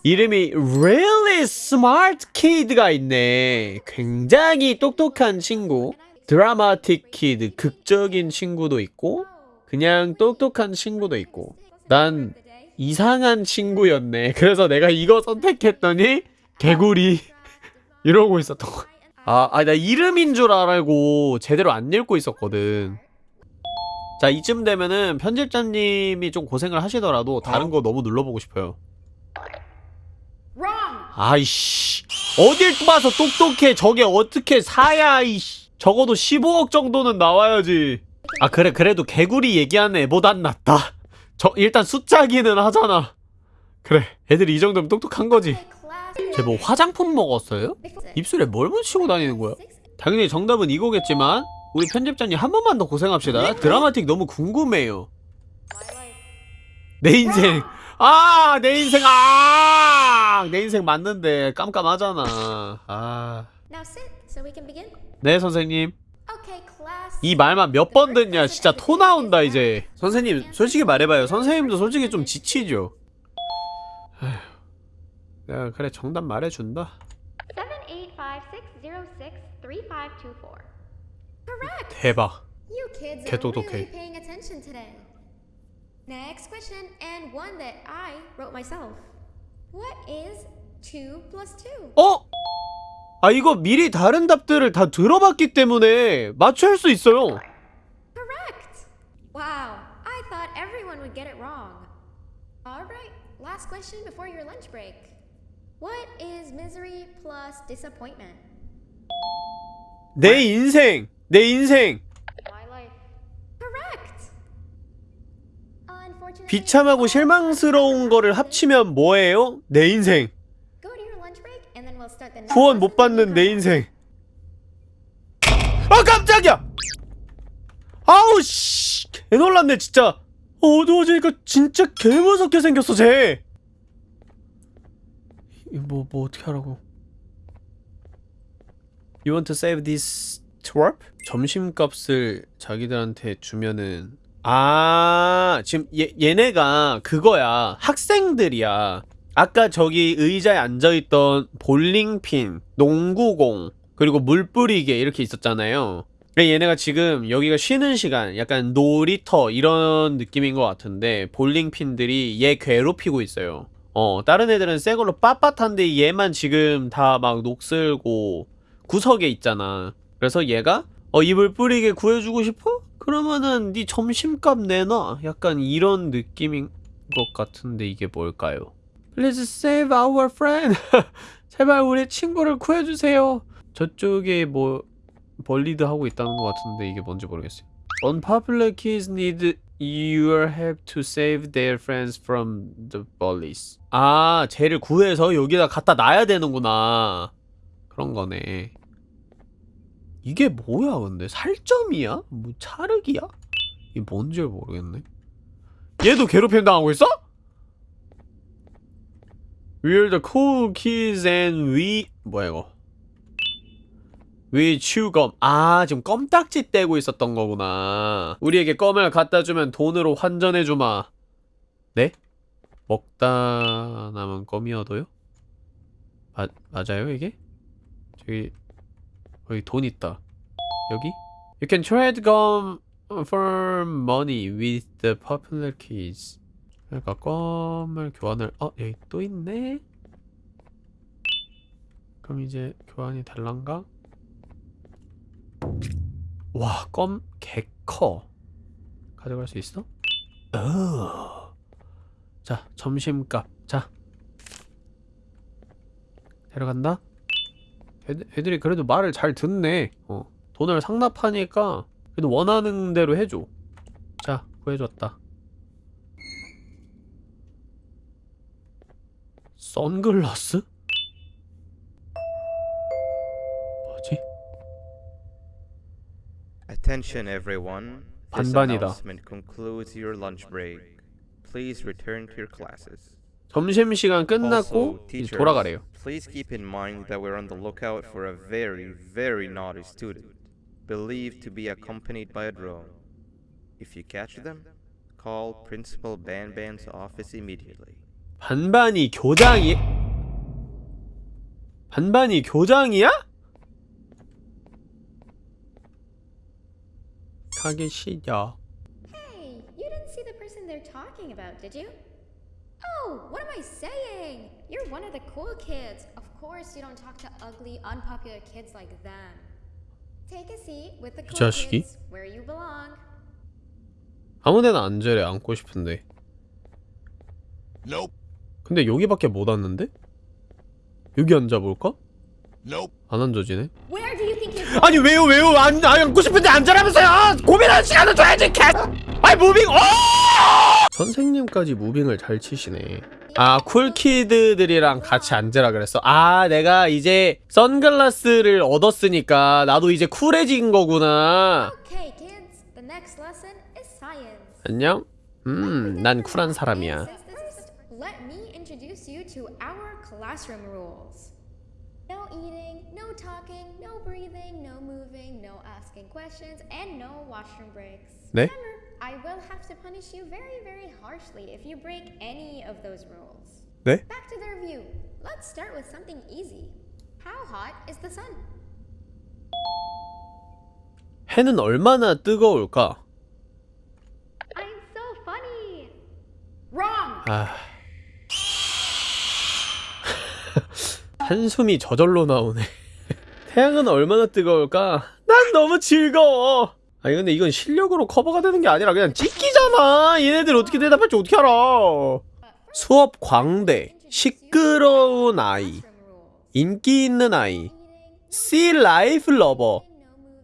이름이 Really Smart Kid가 있네. 굉장히 똑똑한 친구. Dramatic Kid, 극적인 친구도 있고, 그냥 똑똑한 친구도 있고. 난 이상한 친구였네. 그래서 내가 이거 선택했더니 개구리 이러고 있었던 거야. 아, 아, 나 이름인 줄 알고 제대로 안 읽고 있었거든. 자, 이쯤 되면은 편집자님이 좀 고생을 하시더라도 다른 거 너무 눌러보고 싶어요. 아이씨 어딜 봐서 똑똑해 저게 어떻게 사야 이씨 적어도 15억 정도는 나와야지 아 그래 그래도 개구리 얘기하는 애보단 낫다 저 일단 숫자기는 하잖아 그래 애들이 이 정도면 똑똑한 거지. 쟤 뭐 화장품 먹었어요? 입술에 뭘 묻히고 다니는 거야? 당연히 정답은 이거겠지만 우리 편집자님 한 번만 더 고생합시다 드라마틱 너무 궁금해요. 내 인생 아 내 인생 아 내 인생 맞는데 깜깜하잖아 아 Now sit so we can begin. 네 선생님. 이 말만 몇 번 듣냐 진짜 토 나온다 이제 선생님 솔직히 말해봐요 선생님도 솔직히 좀 지치죠 내가 그래 정답 말해준다 785-606-3524. Correct. 대박 개똑똑해. really paying attention today. Next question, and one that I wrote myself. What is 2 plus 2? 어? 아 이거 미리 다른 답들을 다 들어봤기 때문에 맞출 수 있어요 Correct! Wow, I thought everyone would get it wrong. Alright, last question before your lunch break. What is misery plus disappointment? 내 인생 내 인생 My life. Correct! Unfortunately, 비참하고 실망스러운 거를 합치면 뭐예요? 내 인생. 후원 못 받는 내 인생. 아 깜짝이야! 아우 씨 개놀랐네 진짜. 어두워지니까 진짜 개무섭게 생겼어 쟤. 뭐, 뭐 어떻게 하라고? You want to save this twerp? 점심값을 자기들한테 주면은 아 지금 얘, 얘네가 그거야 학생들이야 아까 저기 의자에 앉아있던 볼링핀, 농구공, 그리고 물 뿌리개 이렇게 있었잖아요. 얘네가 지금 여기가 쉬는 시간, 약간 놀이터 이런 느낌인 것 같은데 볼링핀들이 얘 괴롭히고 있어요. 어, 다른 애들은 새 걸로 빳빳한데 얘만 지금 다 막 녹슬고 구석에 있잖아. 그래서 얘가 어, 이불 뿌리게 구해주고 싶어? 그러면은 네 점심값 내놔. 약간 이런 느낌인 것 같은데 이게 뭘까요? Please save our friend. 제발 우리 친구를 구해주세요. 저쪽에 뭐 벌리드 하고 있다는 것 같은데 이게 뭔지 모르겠어요. Unpopular kids need your help to save their friends from the bullies. 아, 쟤를 구해서 여기다 갖다 놔야 되는구나. 그런 거네. 이게 뭐야 근데 살점이야? 뭐 차르기야? 이게 뭔지 모르겠네 얘도 괴롭힘 당하고 있어? We're the cool kids and we 뭐야 이거 We chew gum 아 지금 껌딱지 떼고 있었던 거구나 우리에게 껌을 갖다 주면 돈으로 환전해 주마 네? 먹다 남은 껌이어도요? 마, 맞아요 이게? 저기 여기 돈 있다 여기? You can trade gum for money with the popular kids 그러니까 껌을 교환을 어 여기 또 있네 그럼 이제 교환이 될란가? 와 껌 개커 가져갈 수 있어? 어. 자 점심값 자 데려간다? 애들, 애들 이 그래도 말을 잘 듣네 어 돈을 상납하니까 그래도 원하는 대로 해줘 자 구해줬다 선글라스? 뭐지? Attention everyone. This 반반이다. announcement concludes your lunch break. Please return to your classes. 점심시간 끝났고 이제 돌아가래요 please keep in mind that we're on the lookout for a very, very naughty student, believed to be accompanied by a drone. If you catch them, call Principal Banban's office immediately. 반반이 교장이 반반이 교장이야? 가기 싫어 Hey, you didn't see the person they're talking about, did you? Oh, what am I saying? You're one of the cool kids. Of course, you don't talk to ugly, unpopular kids like them. Take a seat with the cool 자식이? kids where you belong. 아무데나 앉으래 앉고 싶은데 Nope. 근데 여기밖에 못 앉는데? 여기 앉아볼까? Nope. 안 앉아지네 Where do you think you're going? 아니 왜요 왜요 안, 안 앉고 싶은데 앉으라면서요 고민하는 시간을 줘야지 개 아이 moving 어 선생님까지 moving을 잘 치시네 아 cool kid들이랑 같이 앉으라 그랬어 아 내가 이제 선글라스를 얻었으니까 나도 이제 쿨해진 거구나 Okay. 안녕 음 난 쿨한 사람이야. No eating, no talking, no breathing, no moving, no asking questions, and no washroom breaks. 네? I will have to punish you very, very harshly if you break any of those rules. 네? Back to the review. Let's start with something easy. How hot is the sun? 해는 얼마나 뜨거울까 I'm so funny. Wrong. 아 한숨이 저절로 나오네 태양은 얼마나 뜨거울까? 난 너무 즐거워 아니 근데 이건 실력으로 커버가 되는 게 아니라 그냥 찍기잖아 얘네들 어떻게 대답할지 어떻게 알아 수업 광대 시끄러운 아이 인기 있는 아이 sea life lover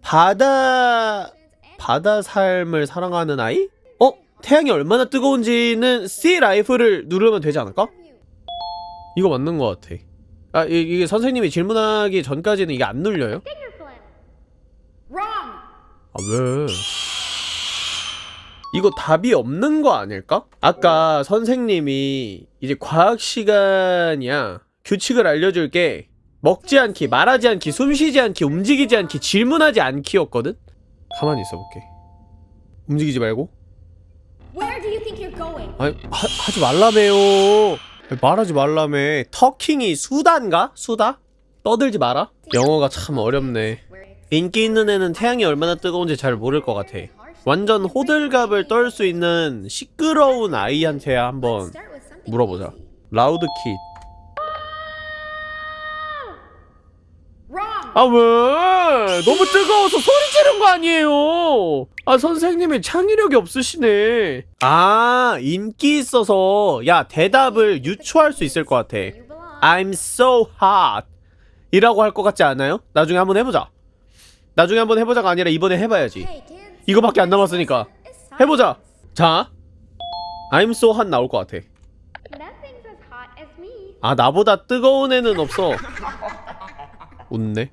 바다 바다 삶을 사랑하는 아이? 어? 태양이 얼마나 뜨거운지는 C 라이프를 누르면 되지 않을까? 이거 맞는 것 같아. 아 이, 이게 선생님이 질문하기 전까지는 이게 안 눌려요? 아 왜? 이거 답이 없는 거 아닐까? 아까 선생님이 이제 과학 시간이야 규칙을 알려줄게 먹지 않기, 말하지 않기, 숨쉬지 않기, 움직이지 않기, 질문하지 않기였거든? 가만히 있어볼게 움직이지 말고? 아니 하, 하지 말라며요 말하지 말라며 터킹이 수다인가? 수다? 떠들지 마라 영어가 참 어렵네 인기 있는 애는 태양이 얼마나 뜨거운지 잘 모를 것 같아 완전 호들갑을 떨 수 있는 시끄러운 아이한테 한번 물어보자 라우드 킷. 아 왜? 너무 뜨거워서 소리 지른 거 아니에요? 아 선생님이 창의력이 없으시네. 아 인기 있어서 야 대답을 유추할 수 있을 것 같아. I'm so hot 이라고 할 것 같지 않아요? 나중에 한번 해보자. 나중에 한번 해보자가 아니라 이번에 해봐야지. 이거밖에 안 남았으니까. 해보자. 자. I'm so hot 나올 것 같아. 아 나보다 뜨거운 애는 없어. 웃네.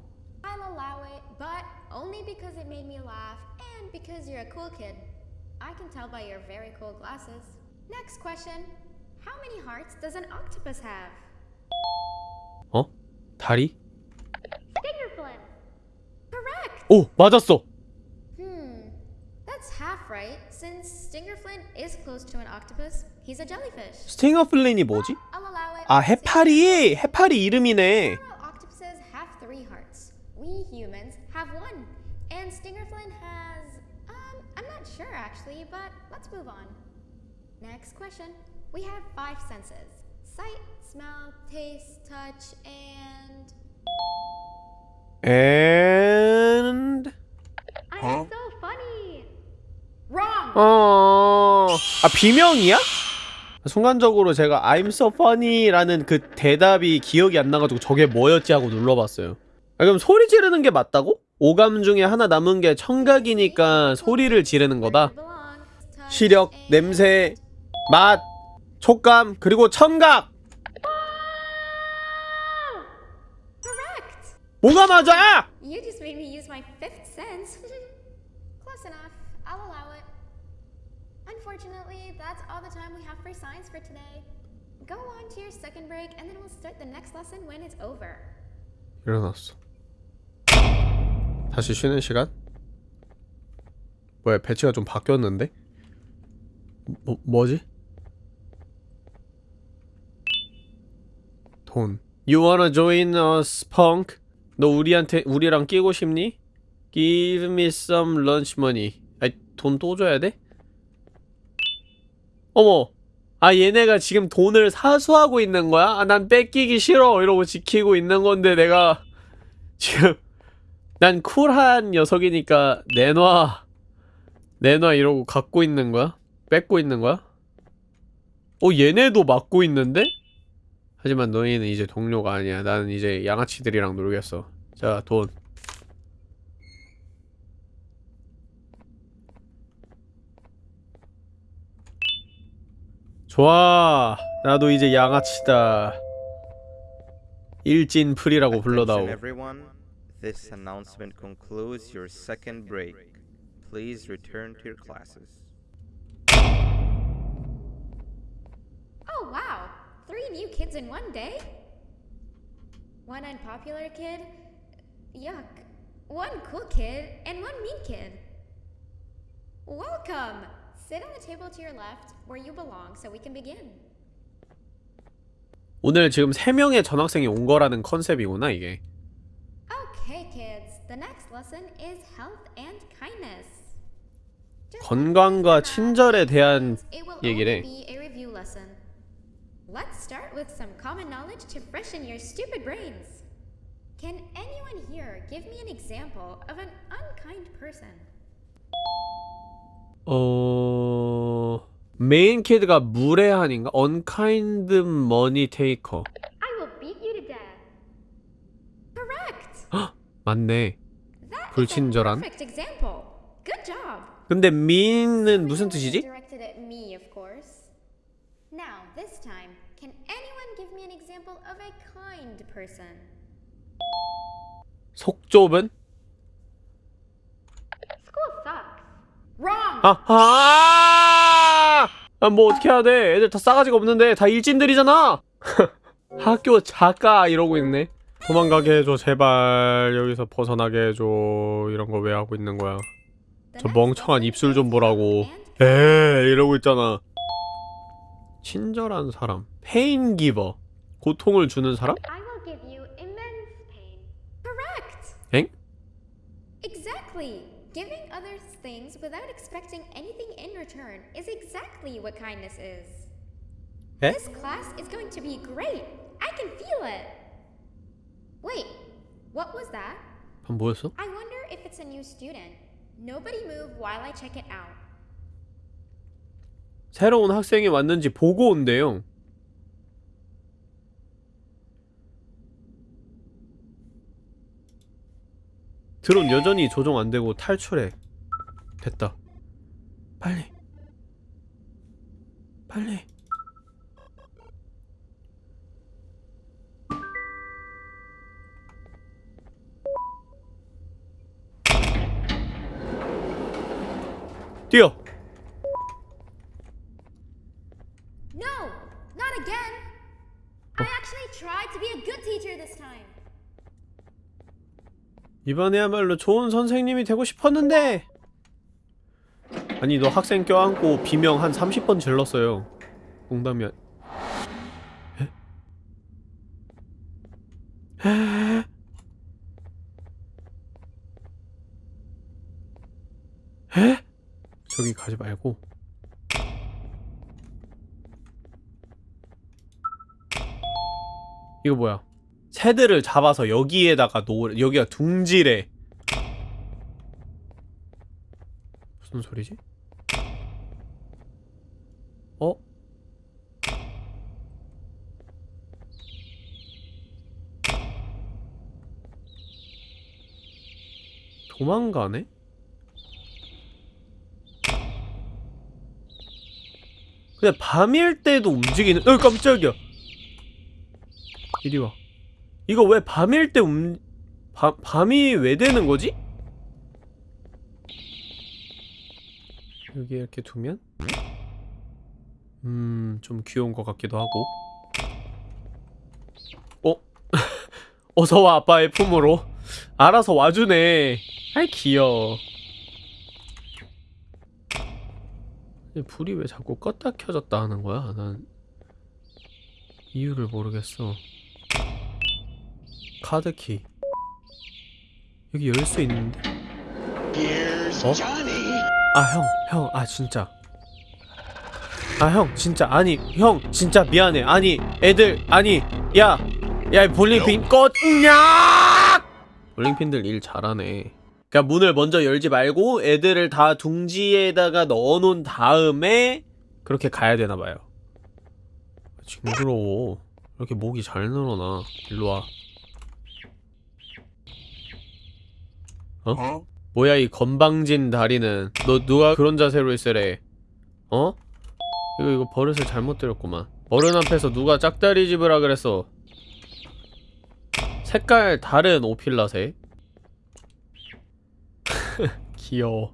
어? 다리? 오! 맞았어! Hmm. That's half right. Since Stingerflint is close to an octopus, he's a jellyfish. 스팅어 플린이 뭐지? I'll allow it. 아 해파리! 해파리 이름이네 Several octopuses have three hearts. We humans have one. And Stingerflint has. Um, I'm not sure actually, but let's move on. Next question. We have five senses sight, smell, taste, touch, and. And... I'm so funny! Wrong! 어... 아 비명이야? 순간적으로 제가 I'm so funny라는 그 대답이 기억이 안 나가지고 저게 뭐였지 하고 눌러봤어요 아, 그럼 소리 지르는 게 맞다고? 오감 중에 하나 남은 게 청각이니까 소리를 지르는 거다 시력, 냄새, 맛, 촉감, 그리고 청각! 뭐가 맞아! You just made me use my fifth sense. Close enough. I'll allow it. Unfortunately, that's all the time we have for science for today. Go on to your second break, and then we'll start the next lesson when it's over. 일어났어 다시 쉬는 시간? 뭐야 배치가 좀 바뀌었는데? 뭐, 뭐지? 돈 You wanna join us, punk? 너 우리한테 우리랑 끼고 싶니? Give me some lunch money 아이 돈 또 줘야 돼? 어머 아 얘네가 지금 돈을 사수하고 있는 거야? 아 난 뺏기기 싫어 이러고 지키고 있는 건데 내가 지금 난 쿨한 녀석이니까 내놔 내놔 이러고 갖고 있는 거야? 뺏고 있는 거야? 어 얘네도 맞고 있는데? 하지만 너희는 이제 동료가 아니야 나는 이제 양아치들이랑 놀겠어 자 돈 좋아 나도 이제 양아치다 일진풀이라고 불러다오. This announcement concludes your second break. Please return to your classes. 30 new kids in one day? One unpopular kid? Yuck. One cool kid and one mean kid. Welcome! Sit on the table to your left where you belong so we can begin. 오늘 지금 3명의 전학생이 온 거라는 컨셉이구나 이게. Okay kids, the next lesson is health and kindness. 건강과 친절에 대한 얘기래. Let's start with some common knowledge to freshen your stupid brains. Can anyone here give me an example of an unkind person? 어... 메인 키드가 무례한인가? unkind money taker I will beat you to death. Correct. 맞네 불친절한? perfect example. Good job. 근데 mean은 무슨 뜻이지? Directed at me, of course. Now, this time, can anyone give me an example of a kind person? 속 좁은? School sucks. Wrong. 아하! 아, 뭐 어떻게 해야 돼? 애들 다 싸가지가 없는데 다 일진들이잖아. 학교 작가 이러고 있네. 도망가게 해줘 제발 여기서 벗어나게 해줘 이런 거 왜 하고 있는 거야? 저 멍청한 입술 좀 보라고. 에 이러고 있잖아. 친절한 사람. 페인 기버. 고통을 주는 사람? I will give you immense pain. Correct. 엥? Exactly. Giving others things without expecting anything in return is exactly what kindness is. 에? This class is going to be great. I can feel it. Wait, what was that? 방 뭐였어? I wonder if it's a new student. Nobody move while I check it out. 새로운 학생이 왔는지 보고 온대요. 드론 여전히 조종 안 되고 탈출해. 됐다 빨리 빨리 뛰어 No, not again. I actually tried to be a good teacher this time. 이번에야말로 좋은 선생님이 되고 싶었는데 아니 너 학생 껴안고 비명 한 30번 질렀어요 농담이 아... 에? 에? 에? 저기 가지 말고 이거 뭐야 새들을 잡아서 여기에다가 놓으래 여기가 둥지래 무슨 소리지? 어? 도망가네? 근데 밤일 때도 움직이는 어 깜짝이야 이리 와 이거 왜 밤일 때 움... 밤, 밤이 왜 되는 거지? 여기 이렇게 두면 음... 좀 귀여운 것 같기도 하고 어? 어서와 아빠의 품으로 알아서 와주네 아이 귀여워 불이 왜 자꾸 껐다 켜졌다 하는 거야? 난 이유를 모르겠어 카드키 여기 열 수 있는데? 어? 아 형, 형, 아 진짜 아 형, 진짜 아니 형 진짜 미안해. 아니 애들 아니 야! 야 볼링핀 꺼냐! 볼링핀들 일 잘하네. 그니까 문을 먼저 열지 말고 애들을 다 둥지에다가 넣어놓은 다음에 그렇게 가야 되나봐요. 징그러워. 이렇게 목이 잘 늘어나. 일로와. 어? 뭐야 이 건방진 다리는. 너 누가 그런 자세로 있으래? 어? 이거 이거 버릇을 잘못 들였구만. 어른 앞에서 누가 짝다리 집으라 그랬어. 색깔 다른 오필라색 귀여워.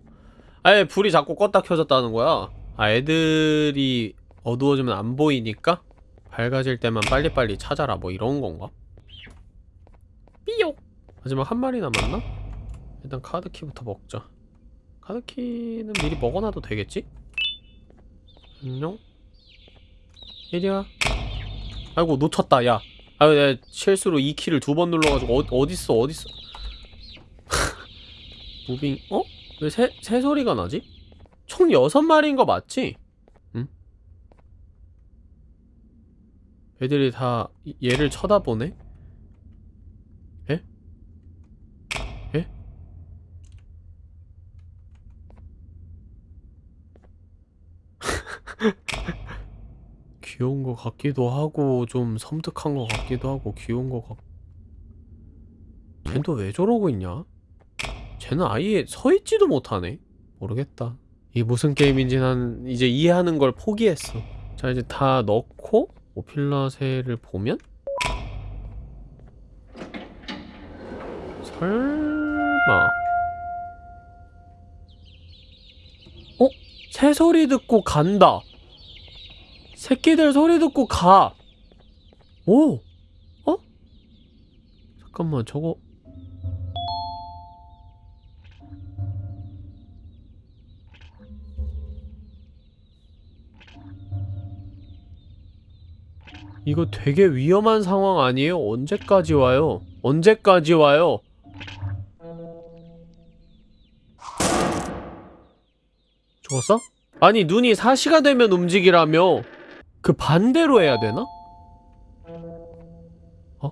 아예 불이 자꾸 껐다 켜졌다는 거야. 아 애들이 어두워지면 안 보이니까? 밝아질 때만 빨리빨리 찾아라 뭐 이런 건가? 삐욕 마지막 한 마리 남았나? 일단 카드키부터 먹자. 카드키는 미리 먹어놔도 되겠지? 안녕? 이리와 아이고 놓쳤다 야 아유 내가 실수로 이 키를 두 번 눌러가지고 어, 어딨어 어딨어 무빙 어? 왜 새, 새 소리가 나지? 총 여섯 마리인 거 맞지? 응? 애들이 다 얘를 쳐다보네? 에? 에? 귀여운 것 같기도 하고 좀 섬뜩한 것 같기도 하고 귀여운 것 같... 쟤는 또 왜 저러고 있냐? 쟤는 아예 서있지도 못하네? 모르겠다 이게 무슨 게임인지 난 이제 이해하는 걸 포기했어 자 이제 다 넣고 오필라세를 보면? 설마 새 소리 듣고 간다 새끼들 소리 듣고 가 오! 어? 잠깐만 저거 이거 되게 위험한 상황 아니에요? 언제까지 와요? 언제까지 와요? 죽었어? 아니 눈이 4시가 되면 움직이라며 그 반대로 해야 되나? 어?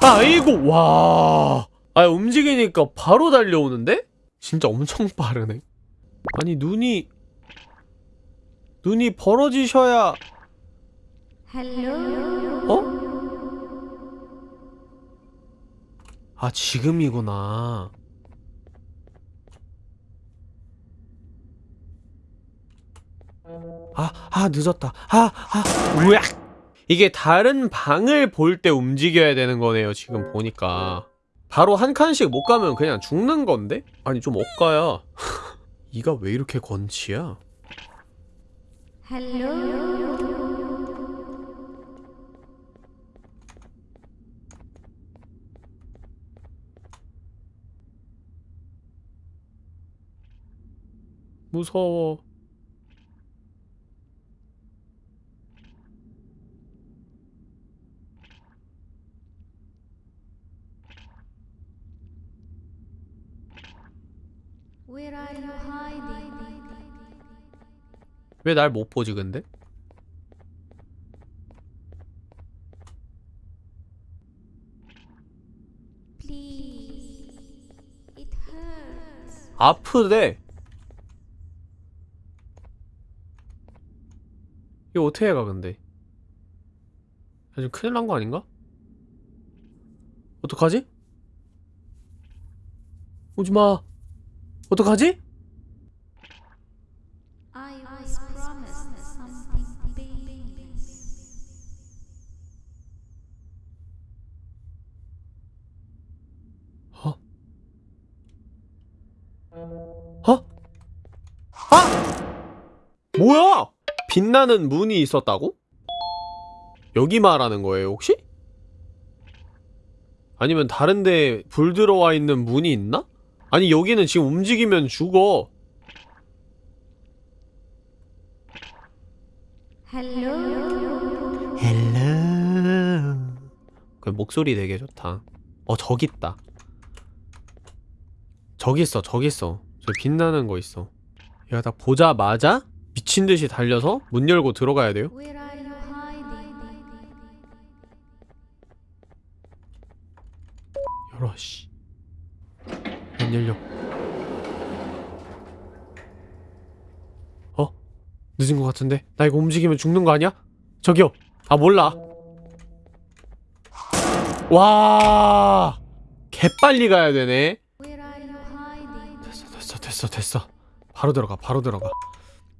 아이고 와... 아 움직이니까 바로 달려오는데? 진짜 엄청 빠르네 아니 눈이 눈이 벌어지셔야 Hello. 어? 아 지금이구나 아, 아, 늦었다. 아, 아, 으악! 이게 다른 방을 볼 때 움직여야 되는 거네요, 지금 보니까. 바로 한 칸씩 못 가면 그냥 죽는 건데? 아니, 좀 엇가야. 이가 왜 이렇게 건치야? Hello 무서워 왜 날 못 보지 근데? 아프대. 이거 어떻게 해가 근데? 야, 지금 큰일 난 거 아닌가? 어떡하지? 오지마. 어떡하지? 어? 어? 아! 뭐야? 빛나는 문이 있었다고? 여기 말하는 거예요, 혹시? 아니면 다른데 불 들어와 있는 문이 있나? 아니, 여기는 지금 움직이면 죽어. Hello. Hello. 그 목소리 되게 좋다. 어, 저기 있다. 저기 있어, 저기 있어. 저 빛나는 거 있어. 얘가 딱 보자마자 미친 듯이 달려서 문 열고 들어가야 돼요. 열어, 씨. 안 열려. 어? 늦은 것 같은데? 나 이거 움직이면 죽는 거 아니야? 저기요. 아, 몰라. 와. 개빨리 가야 되네. 됐어 됐어 됐어 됐어 바로 들어가 바로 들어가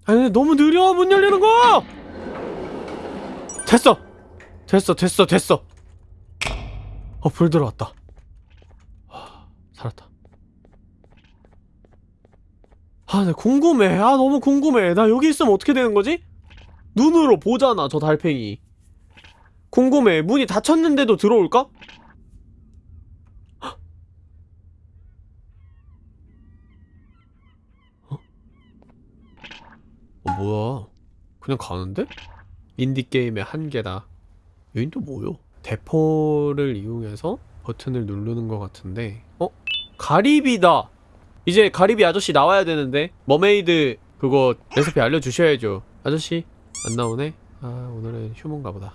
아니 근데 너무 느려 문 열리는 거 됐어 됐어 됐어 됐어 어 불 들어왔다 하, 살았다 아, 나 궁금해. 아, 너무 궁금해. 나 여기 있으면 어떻게 되는 거지? 눈으로 보잖아, 저 달팽이. 궁금해. 문이 닫혔는데도 들어올까? 어, 뭐야. 그냥 가는데? 인디게임의 한계다. 여긴 또 뭐요? 대포를 이용해서 버튼을 누르는 것 같은데 어? 가리비다! 이제 가리비 아저씨 나와야 되는데 mermaid 그거 레시피 알려주셔야죠. 아저씨 안 나오네? 아 오늘은 휴무인가 보다.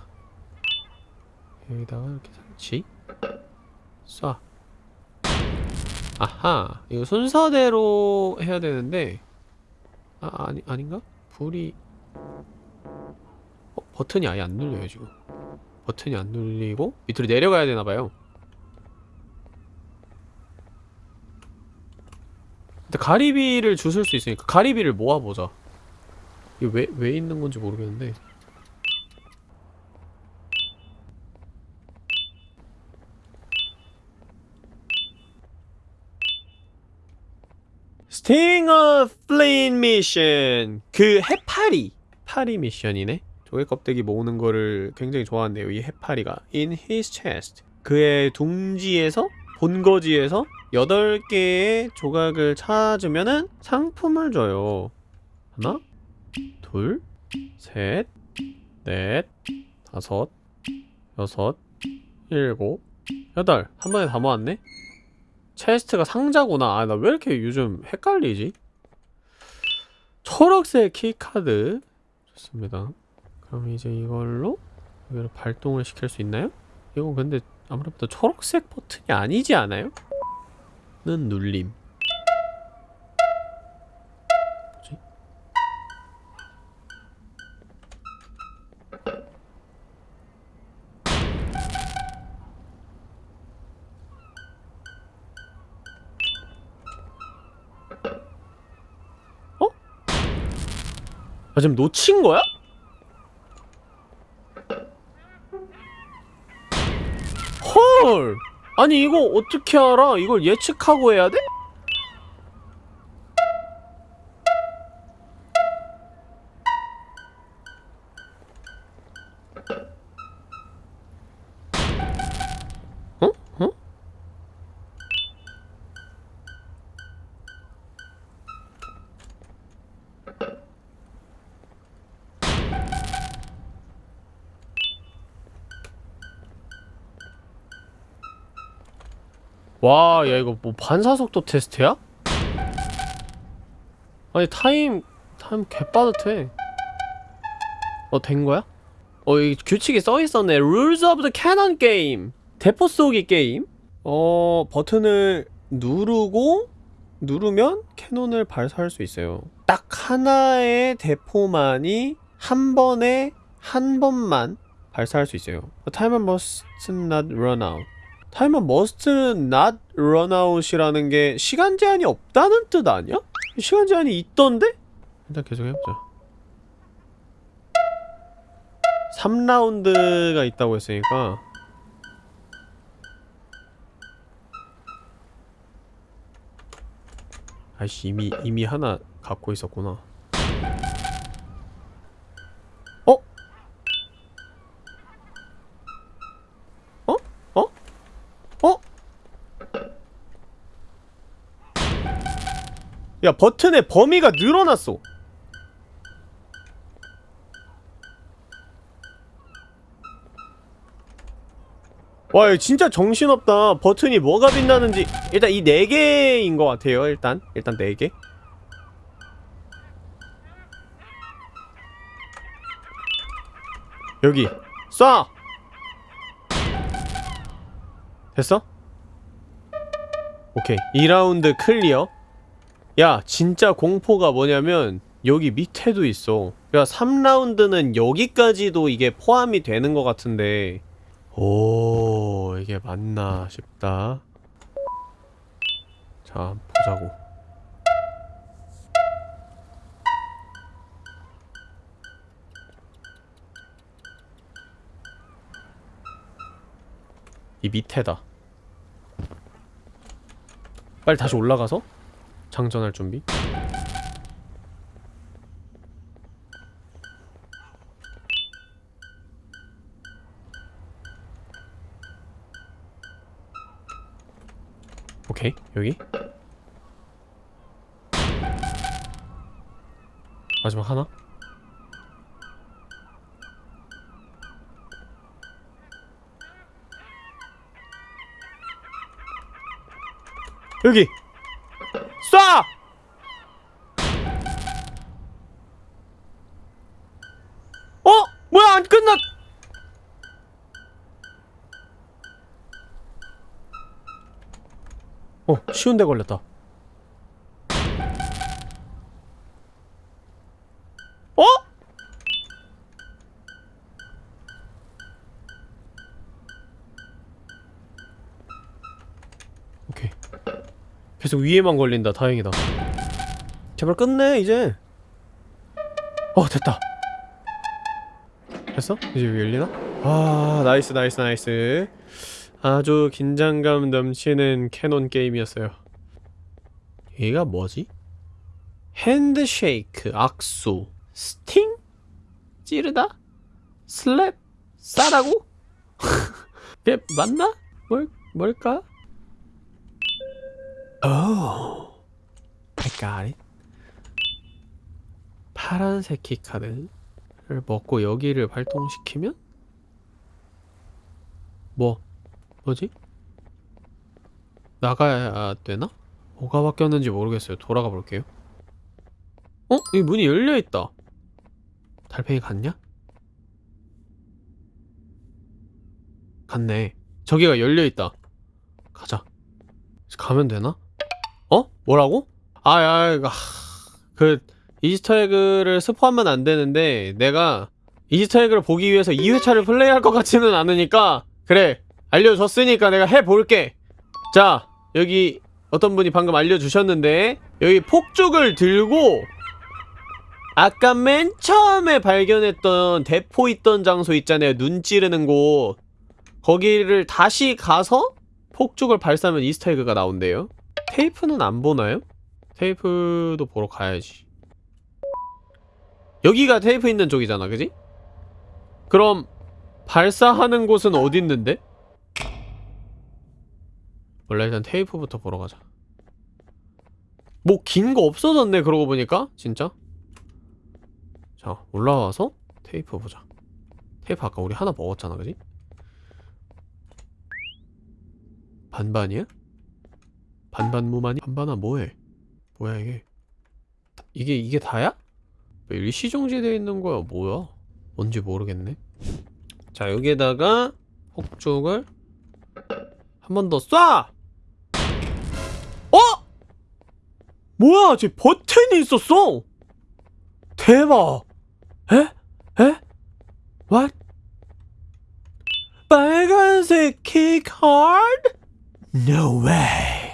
여기다가 이렇게 설치. 쏴. 아하 이거 순서대로 해야 되는데. 아 아니 아닌가? 불이. 어, 버튼이 아예 안 눌려요 지금. 버튼이 안 눌리고 밑으로 내려가야 되나봐요 근데 가리비를 주술 수 있으니까 가리비를 모아보자. 이게 왜, 왜 있는 건지 모르겠는데. 스팅어 플린 미션 그 해파리. 파리 미션이네. 조개 껍데기 모으는 거를 굉장히 좋아한대요 이 해파리가. In his chest. 그의 둥지에서 본거지에서 8개의 조각을 찾으면은 상품을 줘요. 하나 둘셋넷 다섯 여섯 일곱 여덟. 한 번에 다 모았네. chest가 상자구나. 아 나 왜 이렇게 요즘 헷갈리지? 초록색 키카드. 좋습니다. 그럼 이제 이걸로 여기로 발동을 시킬 수 있나요? 이건 근데 아무래도 초록색 버튼이 아니지 않아요? 는 눌림 뭐지? 어? 아 지금 놓친 거야? 헐! 아니 이거 어떻게 알아? 이걸 예측하고 해야 돼? 야 이거 뭐 반사속도 테스트야? 아니 타임 타임 개빠듯해. 어 된 거야? 어, 이 규칙이 써 있었네. Rules of the Cannon Game. 대포 쏘기 게임. 어, 버튼을 누르고 누르면 cannon을 발사할 수 있어요. 딱 하나의 대포만이 한 번에 한 번만 발사할 수 있어요. The timer must not run out. 타이머 must not run out이라는 게 시간 제한이 없다는 뜻 아니야? 시간 제한이 있던데? 일단 계속 해보자. 3라운드가 있다고 했으니까 아이씨 이미 이미 하나 갖고 있었구나 어? 어? 어? 어? 야 버튼의 범위가 늘어났어 와, 진짜 정신없다. 버튼이 뭐가 빛나는지. 일단 이 네 개인 것 같아요, 일단. 일단 네 개. 여기. 쏴! 됐어? 오케이. 2라운드 클리어. 야, 진짜 공포가 뭐냐면, 여기 밑에도 있어. 야, 3라운드는 여기까지도 이게 포함이 되는 것 같은데, 오 이게 맞나 싶다. 자 보자고. 이 밑에다. 빨리 다시 올라가서 장전할 준비? 오케이 여기. 마지막 하나? 여기 쏴! 어? 뭐야 안 끝났 어, 쉬운데 걸렸다. 계속 위에만 걸린다. 다행이다. 제발 끝내, 이제. 어, 됐다. 됐어? 이제 위 열리나? 아, nice, nice, nice. 아주 긴장감 넘치는 cannon 게임이었어요. 얘가 뭐지? handshake, 악수, sting? 찌르다? slap? 싸다고? 그게 맞나? 뭘, 뭘까? 오, I got it. 파란색 키카드를 먹고 여기를 발동시키면? 뭐? 뭐지? 나가야 되나? 뭐가 바뀌었는지 모르겠어요. 돌아가 볼게요. 어? 이 문이 열려있다. 달팽이 갔냐? 갔네. 저기가 열려있다. 가자. 가면 되나? 어? 뭐라고? 아, 야, 야, 그, Easter egg를 스포하면 안 되는데, 내가 Easter egg를 보기 위해서 2회차를 플레이할 것 같지는 않으니까, 그래, 알려줬으니까 내가 해볼게 자 여기 어떤 분이 방금 알려주셨는데 여기 폭죽을 들고 아까 맨 처음에 발견했던 대포 있던 장소 있잖아요 눈 찌르는 곳 거기를 다시 가서 폭죽을 발사하면 Easter egg가 나온대요 테이프는 안 보나요? 테이프도 보러 가야지 여기가 테이프 있는 쪽이잖아 그지? 그럼 발사하는 곳은 어디 있는데? 원래 일단 테이프부터 보러 가자 뭐 긴 거 없어졌네 그러고 보니까 진짜 자 올라와서 테이프 보자 테이프 아까 우리 하나 먹었잖아 그지? 반반이야? 반반무만이 반반아 뭐해 뭐야 이게 다- 이게 이게 다야? 왜 일시정지되어 있는 거야 뭐야 뭔지 모르겠네 자 여기에다가 폭죽을 한 번 더 쏴! 어? 뭐야 쟤 버튼이 있었어 대박 에? 에? What? 빨간색 키카드? No way.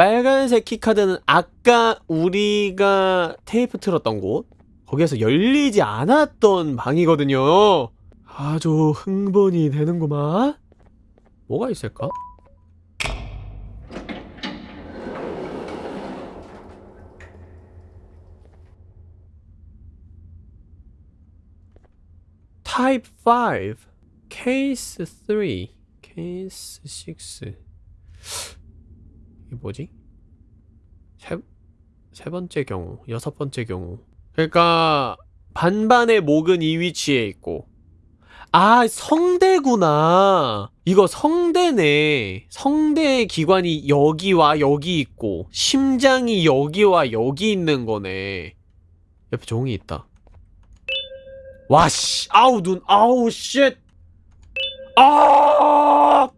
빨간색 키카드는 아까 우리가 테이프 틀었던 곳 거기에서 열리지 않았던 방이거든요. 아주 흥분이 되는구만. 뭐가 있을까? Type 5 Case 3 Case 6 이게 뭐지? 세, 세 번째 경우 여섯 번째 경우. 그러니까 반반의 목은 이 위치에 있고. 아 성대구나. 이거 성대네. 성대의 기관이 여기와 여기 있고 심장이 여기와 여기 있는 거네. 옆에 종이 있다. 와씨 아우 눈 아우 shit. 아!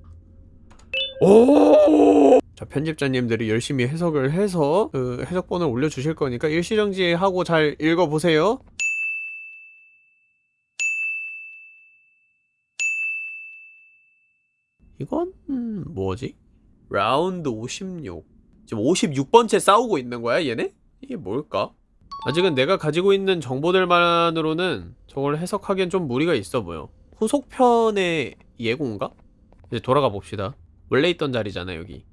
오! 자, 편집자님들이 열심히 해석을 해서 그 해석본을 올려주실 거니까 일시정지하고 잘 읽어보세요. 이건 음, 뭐지? 라운드 56 지금 56번째 싸우고 있는 거야 얘네? 이게 뭘까? 아직은 내가 가지고 있는 정보들만으로는 저걸 해석하기엔 좀 무리가 있어 보여 후속편의 예고인가? 이제 돌아가 봅시다 원래 있던 자리잖아 여기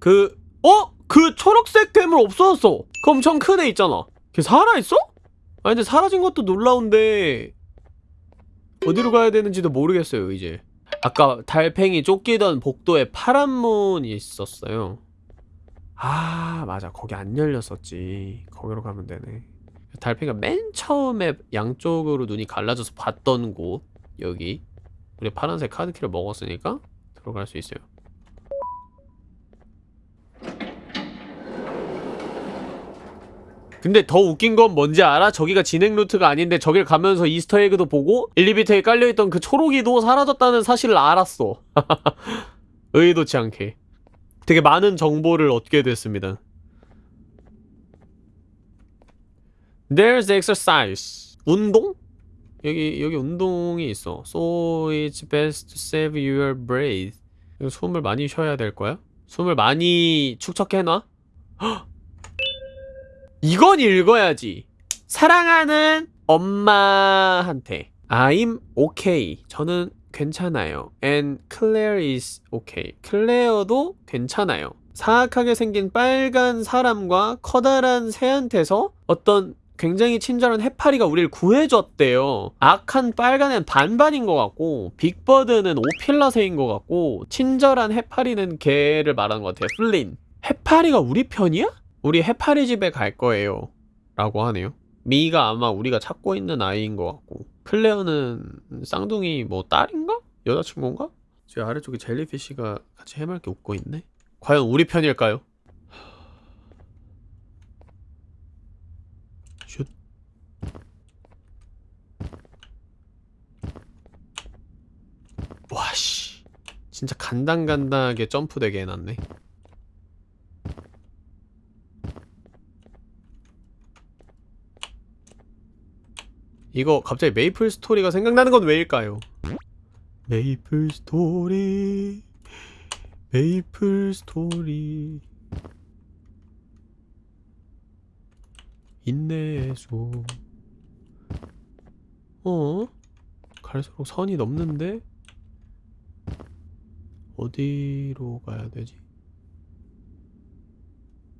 그 어? 그 초록색 괴물 없어졌어. 그 엄청 큰 애 있잖아. 걔 살아있어? 아니 근데 사라진 것도 놀라운데 어디로 가야 되는지도 모르겠어요 이제. 아까 달팽이 쫓기던 복도에 파란 문이 있었어요. 아 맞아. 거기 안 열렸었지. 거기로 가면 되네. 달팽이가 맨 처음에 양쪽으로 눈이 갈라져서 봤던 곳 여기. 우리 파란색 카드키를 먹었으니까 들어갈 수 있어요 근데 더 웃긴 건 뭔지 알아? 저기가 진행 루트가 아닌데 저길 가면서 이스터에그도 보고 엘리베이터에 깔려있던 그 초록이도 사라졌다는 사실을 알았어 의도치 않게 되게 많은 정보를 얻게 됐습니다 There's exercise 운동? 여기 여기 운동이 있어 So it's best to save your breath 숨을 많이 쉬어야 될 거야? 숨을 많이 축적해놔? 헉! 이건 읽어야지 사랑하는 엄마한테 I'm okay 저는 괜찮아요 and Claire is okay 클레어도 괜찮아요 사악하게 생긴 빨간 사람과 커다란 새한테서 어떤 굉장히 친절한 해파리가 우리를 구해줬대요. 악한 빨간 애는 반반인 것 같고 빅버드는 오필라새인 것 같고 친절한 해파리는 걔를 말하는 것 같아요. 플린. 해파리가 우리 편이야? 우리 해파리 집에 갈 거예요. 라고 하네요. 미가 아마 우리가 찾고 있는 아이인 것 같고 클레어는 쌍둥이 뭐 딸인가? 여자친구인가? 저 아래쪽에 jellyfish가 같이 해맑게 웃고 있네. 과연 우리 편일까요? 슛. 와씨 진짜 간당간당하게 점프되게 해놨네 이거 갑자기 메이플 스토리가 생각나는 건 왜일까요? 메이플 스토리 메이플 스토리 인내수 어? 갈수록 선이 넘는데? 어디로 가야 되지?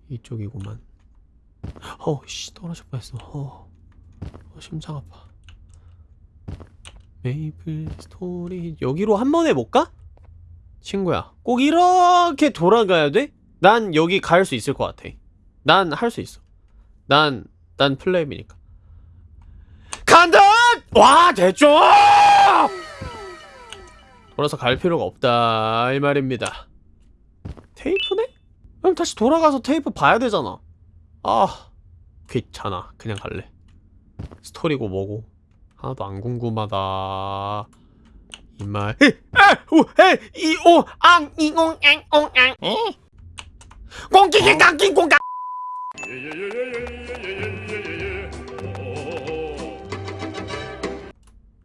이쪽이구만 어씨 떨어질 뻔했어 어. 어 심장 아파 메이플 스토리 여기로 한 번에 못 가? 친구야 꼭 이렇게 돌아가야 돼? 난 여기 갈 수 있을 것 같아 난 할 수 있어 난, 난 플레임이니까. 간다! 와, 됐죠! 돌아서 갈 필요가 없다, 이 말입니다. 테이프네? 그럼 다시 돌아가서 테이프 봐야 되잖아 아 귀찮아 그냥 갈래 스토리고 뭐고? 하나도 안 궁금하다. 이말. 이오앙이옹앙옹앙 꽁끼끼깡끼 꽁깡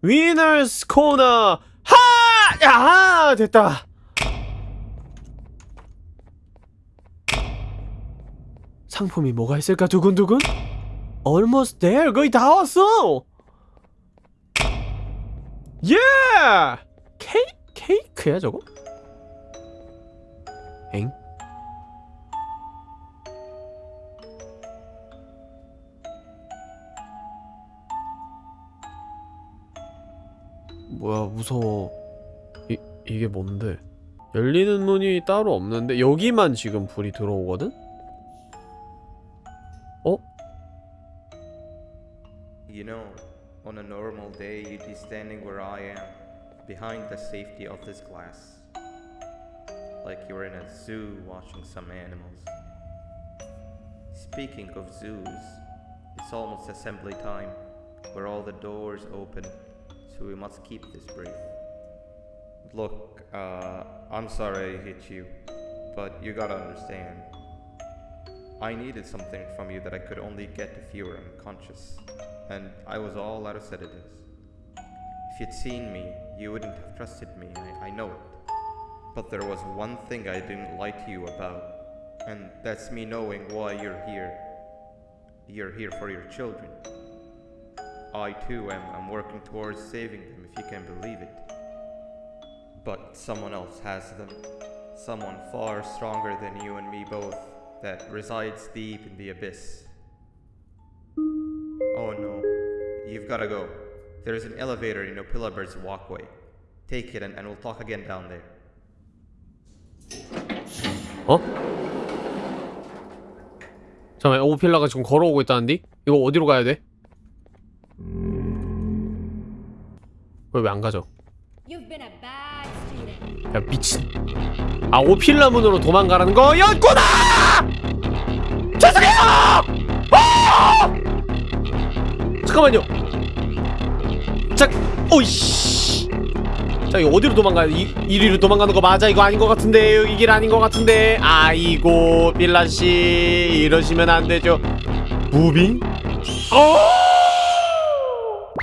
위너스 코너 하! 야 됐다. 상품이 뭐가 있을까 두근두근? Almost there 거의 다 왔어 Yeah! 케이, 케이크야 저거? 엥? 뭐야 무서워 이, 이게 뭔데 열리는 문이 따로 없는데 여기만 지금 불이 들어오거든? You know, on a normal day, you'd be standing where I am, behind the safety of this glass. Like you're in a zoo watching some animals. Speaking of zoos, it's almost assembly time, where all the doors open, so we must keep this brief. Look, uh, I'm sorry I hit you, but you gotta understand. I needed something from you that I could only get if you were unconscious, and I was all out of sedatives. If you'd seen me, you wouldn't have trusted me, I, I know it. But there was one thing I didn't lie to you about, and that's me knowing why you're here. You're here for your children. I too am, am working towards saving them, if you can believe it. But someone else has them. Someone far stronger than you and me both, that resides deep in the abyss. Oh no, you've gotta go. There's an elevator in Opillabird's walkway. Take it and, and we'll talk again down there. 어? 잠깐만 오필라가 지금 걸어오고 있다는데? 이거 어디로 가야 돼? 왜 왜 안 가죠? You've been a bad student. 야 미친 아 오필라 문으로 도망가라는 거였구나! 죄송해요! 아! 잠깐만요 자 오이씨 자 이거 어디로 도망가야 돼? 이, 이리로 도망가는 거 맞아? 이거 아닌 것 같은데 여기 길 아닌 것 같은데 아이고 빌라씨 이러시면 안 되죠 무빙? 어!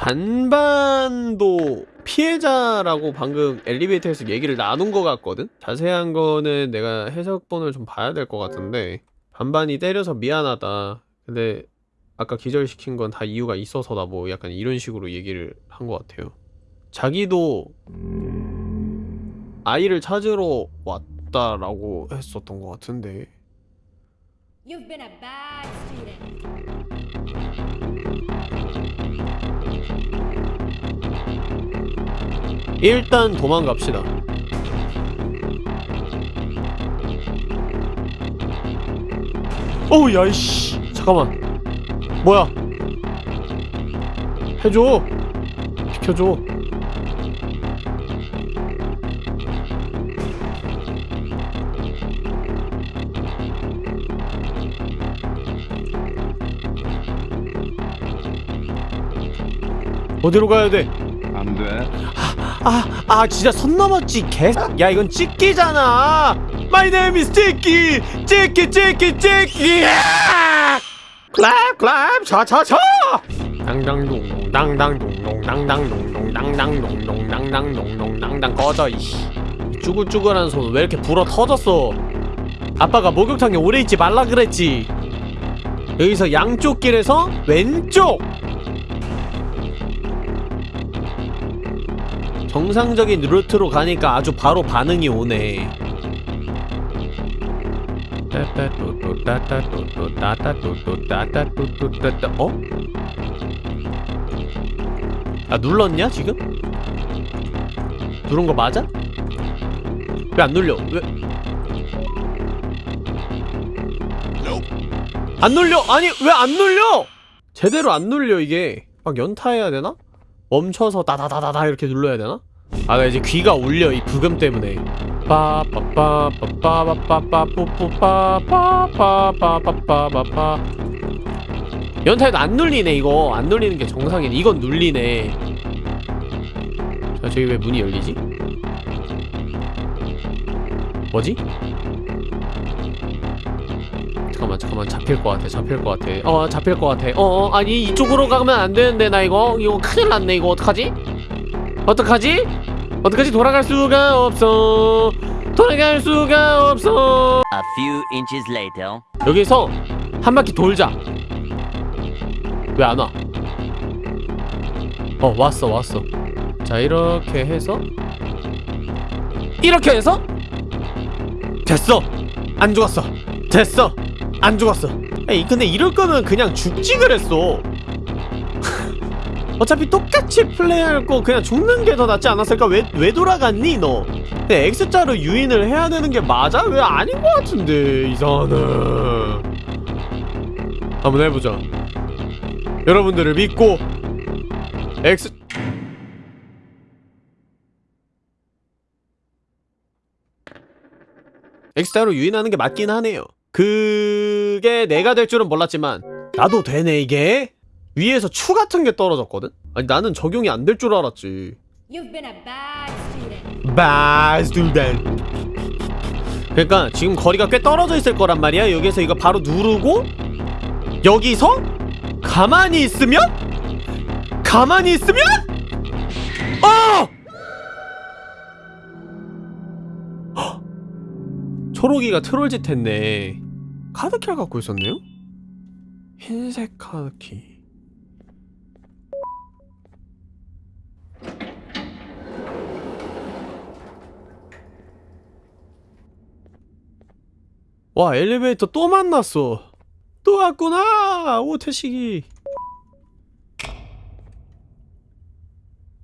반반도 피해자라고 방금 엘리베이터에서 얘기를 나눈 것 같거든? 자세한 거는 내가 해석본을 좀 봐야 될 것 같은데 반반이 때려서 미안하다 근데 아까 기절시킨 건 다 이유가 있어서다 뭐 약간 이런 식으로 얘기를 한 것 같아요. 자기도 아이를 찾으러 왔다라고 했었던 것 같은데. You've been a bad student. 일단 도망갑시다. 어우 야이씨. 잠깐만 뭐야 해줘 비켜줘 어디로 가야 돼? 안 돼. 아, 아 진짜 선 넘었지 개. 야 이건 찍기잖아. My name is 찍기, 찍기, 찍기, 찍기. 클랩, 차차차. 당당동동, 당당동동, 당당동동, 당당동동, 당당동동, 당당 꺼져 이씨. 쭈글쭈글한 손 왜 이렇게 불어 터졌어? 아빠가 목욕탕에 오래 있지 말라 그랬지. 여기서 양쪽 길에서 왼쪽. 정상적인 루트로 가니까 아주 바로 반응이 오네. 어? 아 눌렀냐 지금? 누른 거 맞아? 왜 안 눌려? 왜? 안 눌려! 아니 왜 안 눌려! 제대로 안 눌려 이게 막 연타해야 되나? 멈춰서 다다다다다 이렇게 눌러야 되나? 아나 이제 귀가 울려 이 부금 때문에 빠빠빠빠빠빠빠빠빠빠빠빠빠빠빠빠 연타에도 안 눌리네 이거 안 눌리는 게 정상이네 이건 눌리네 자 저기 왜 문이 열리지? 뭐지? 잠깐만 잠깐만 잡힐 것 같아 잡힐 것 같아 어 잡힐 것 같아 어 어 아니 이쪽으로 가면 안 되는데 나 이거 이거 큰일 났네 이거 어떡하지? 어떡하지? 어떡하지 돌아갈 수가 없어. 돌아갈 수가 없어. A few inches later. 여기서 한 바퀴 돌자. 왜 안 와? 어 왔어 왔어. 자 이렇게 해서. 이렇게 해서? 됐어. 안 죽었어. 됐어. 안 죽었어. 에이 근데 이럴 거면 그냥 죽지 그랬어 어차피 똑같이 플레이할 거 그냥 죽는 게 더 낫지 않았을까? 왜, 왜 돌아갔니 너? 근데 X자로 유인을 해야 되는 게 맞아? 왜 아닌 것 같은데 이상하네 한번 해보자 여러분들을 믿고 X X자로 유인하는 게 맞긴 하네요 그게 내가 될 줄은 몰랐지만 나도 되네 이게 위에서 추 같은 게 떨어졌거든? 아니 나는 적용이 안 될 줄 알았지 bad student. 그러니까 지금 거리가 꽤 떨어져 있을 거란 말이야 여기서 이거 바로 누르고 여기서 가만히 있으면 가만히 있으면 어! 헉! 초록이가 트롤짓 했네 카드키를 갖고 있었네요? 흰색 카드키 와 엘리베이터 또 만났어 또 왔구나 오태식이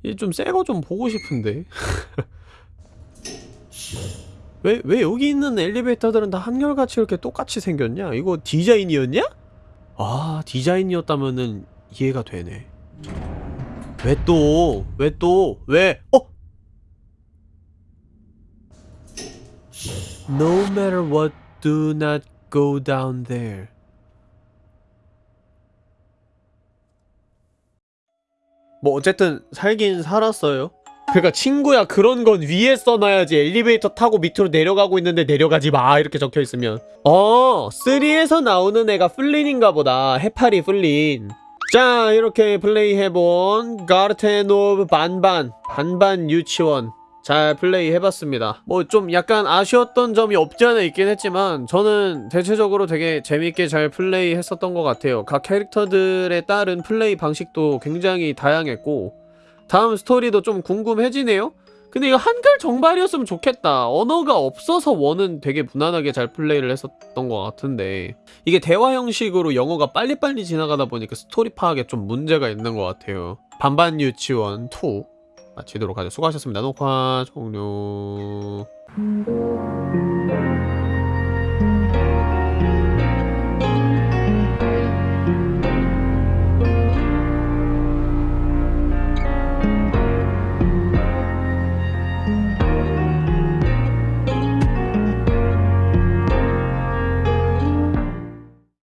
얘좀 새거 좀 보고 싶은데 왜, 왜 여기 있는 엘리베이터들은 다 한결같이 이렇게 똑같이 생겼냐? 이거 디자인이었냐? 아 디자인이었다면은 이해가 되네 왜 또? 왜 또? 왜? 어? No matter what Do not go down there. 뭐 어쨌든 살긴 살았어요. 그러니까 친구야 그런 건 위에 써놔야지. 엘리베이터 타고 밑으로 내려가고 있는데 내려가지 마. 이렇게 적혀 있으면. 어 3에서 나오는 애가 플린인가 보다. 해파리 플린. 자 이렇게 플레이해본 Garten of Banban 반반 유치원 잘 플레이 해봤습니다. 뭐 좀 약간 아쉬웠던 점이 없지 않아 있긴 했지만 저는 대체적으로 되게 재밌게 잘 플레이 했었던 것 같아요. 각 캐릭터들에 따른 플레이 방식도 굉장히 다양했고 다음 스토리도 좀 궁금해지네요. 근데 이거 한글 정발이었으면 좋겠다. 언어가 없어서 one은 되게 무난하게 잘 플레이를 했었던 것 같은데 이게 대화 형식으로 영어가 빨리빨리 지나가다 보니까 스토리 파악에 좀 문제가 있는 것 같아요. 반반 유치원 2 마치도록 하죠. 수고하셨습니다. 녹화 종료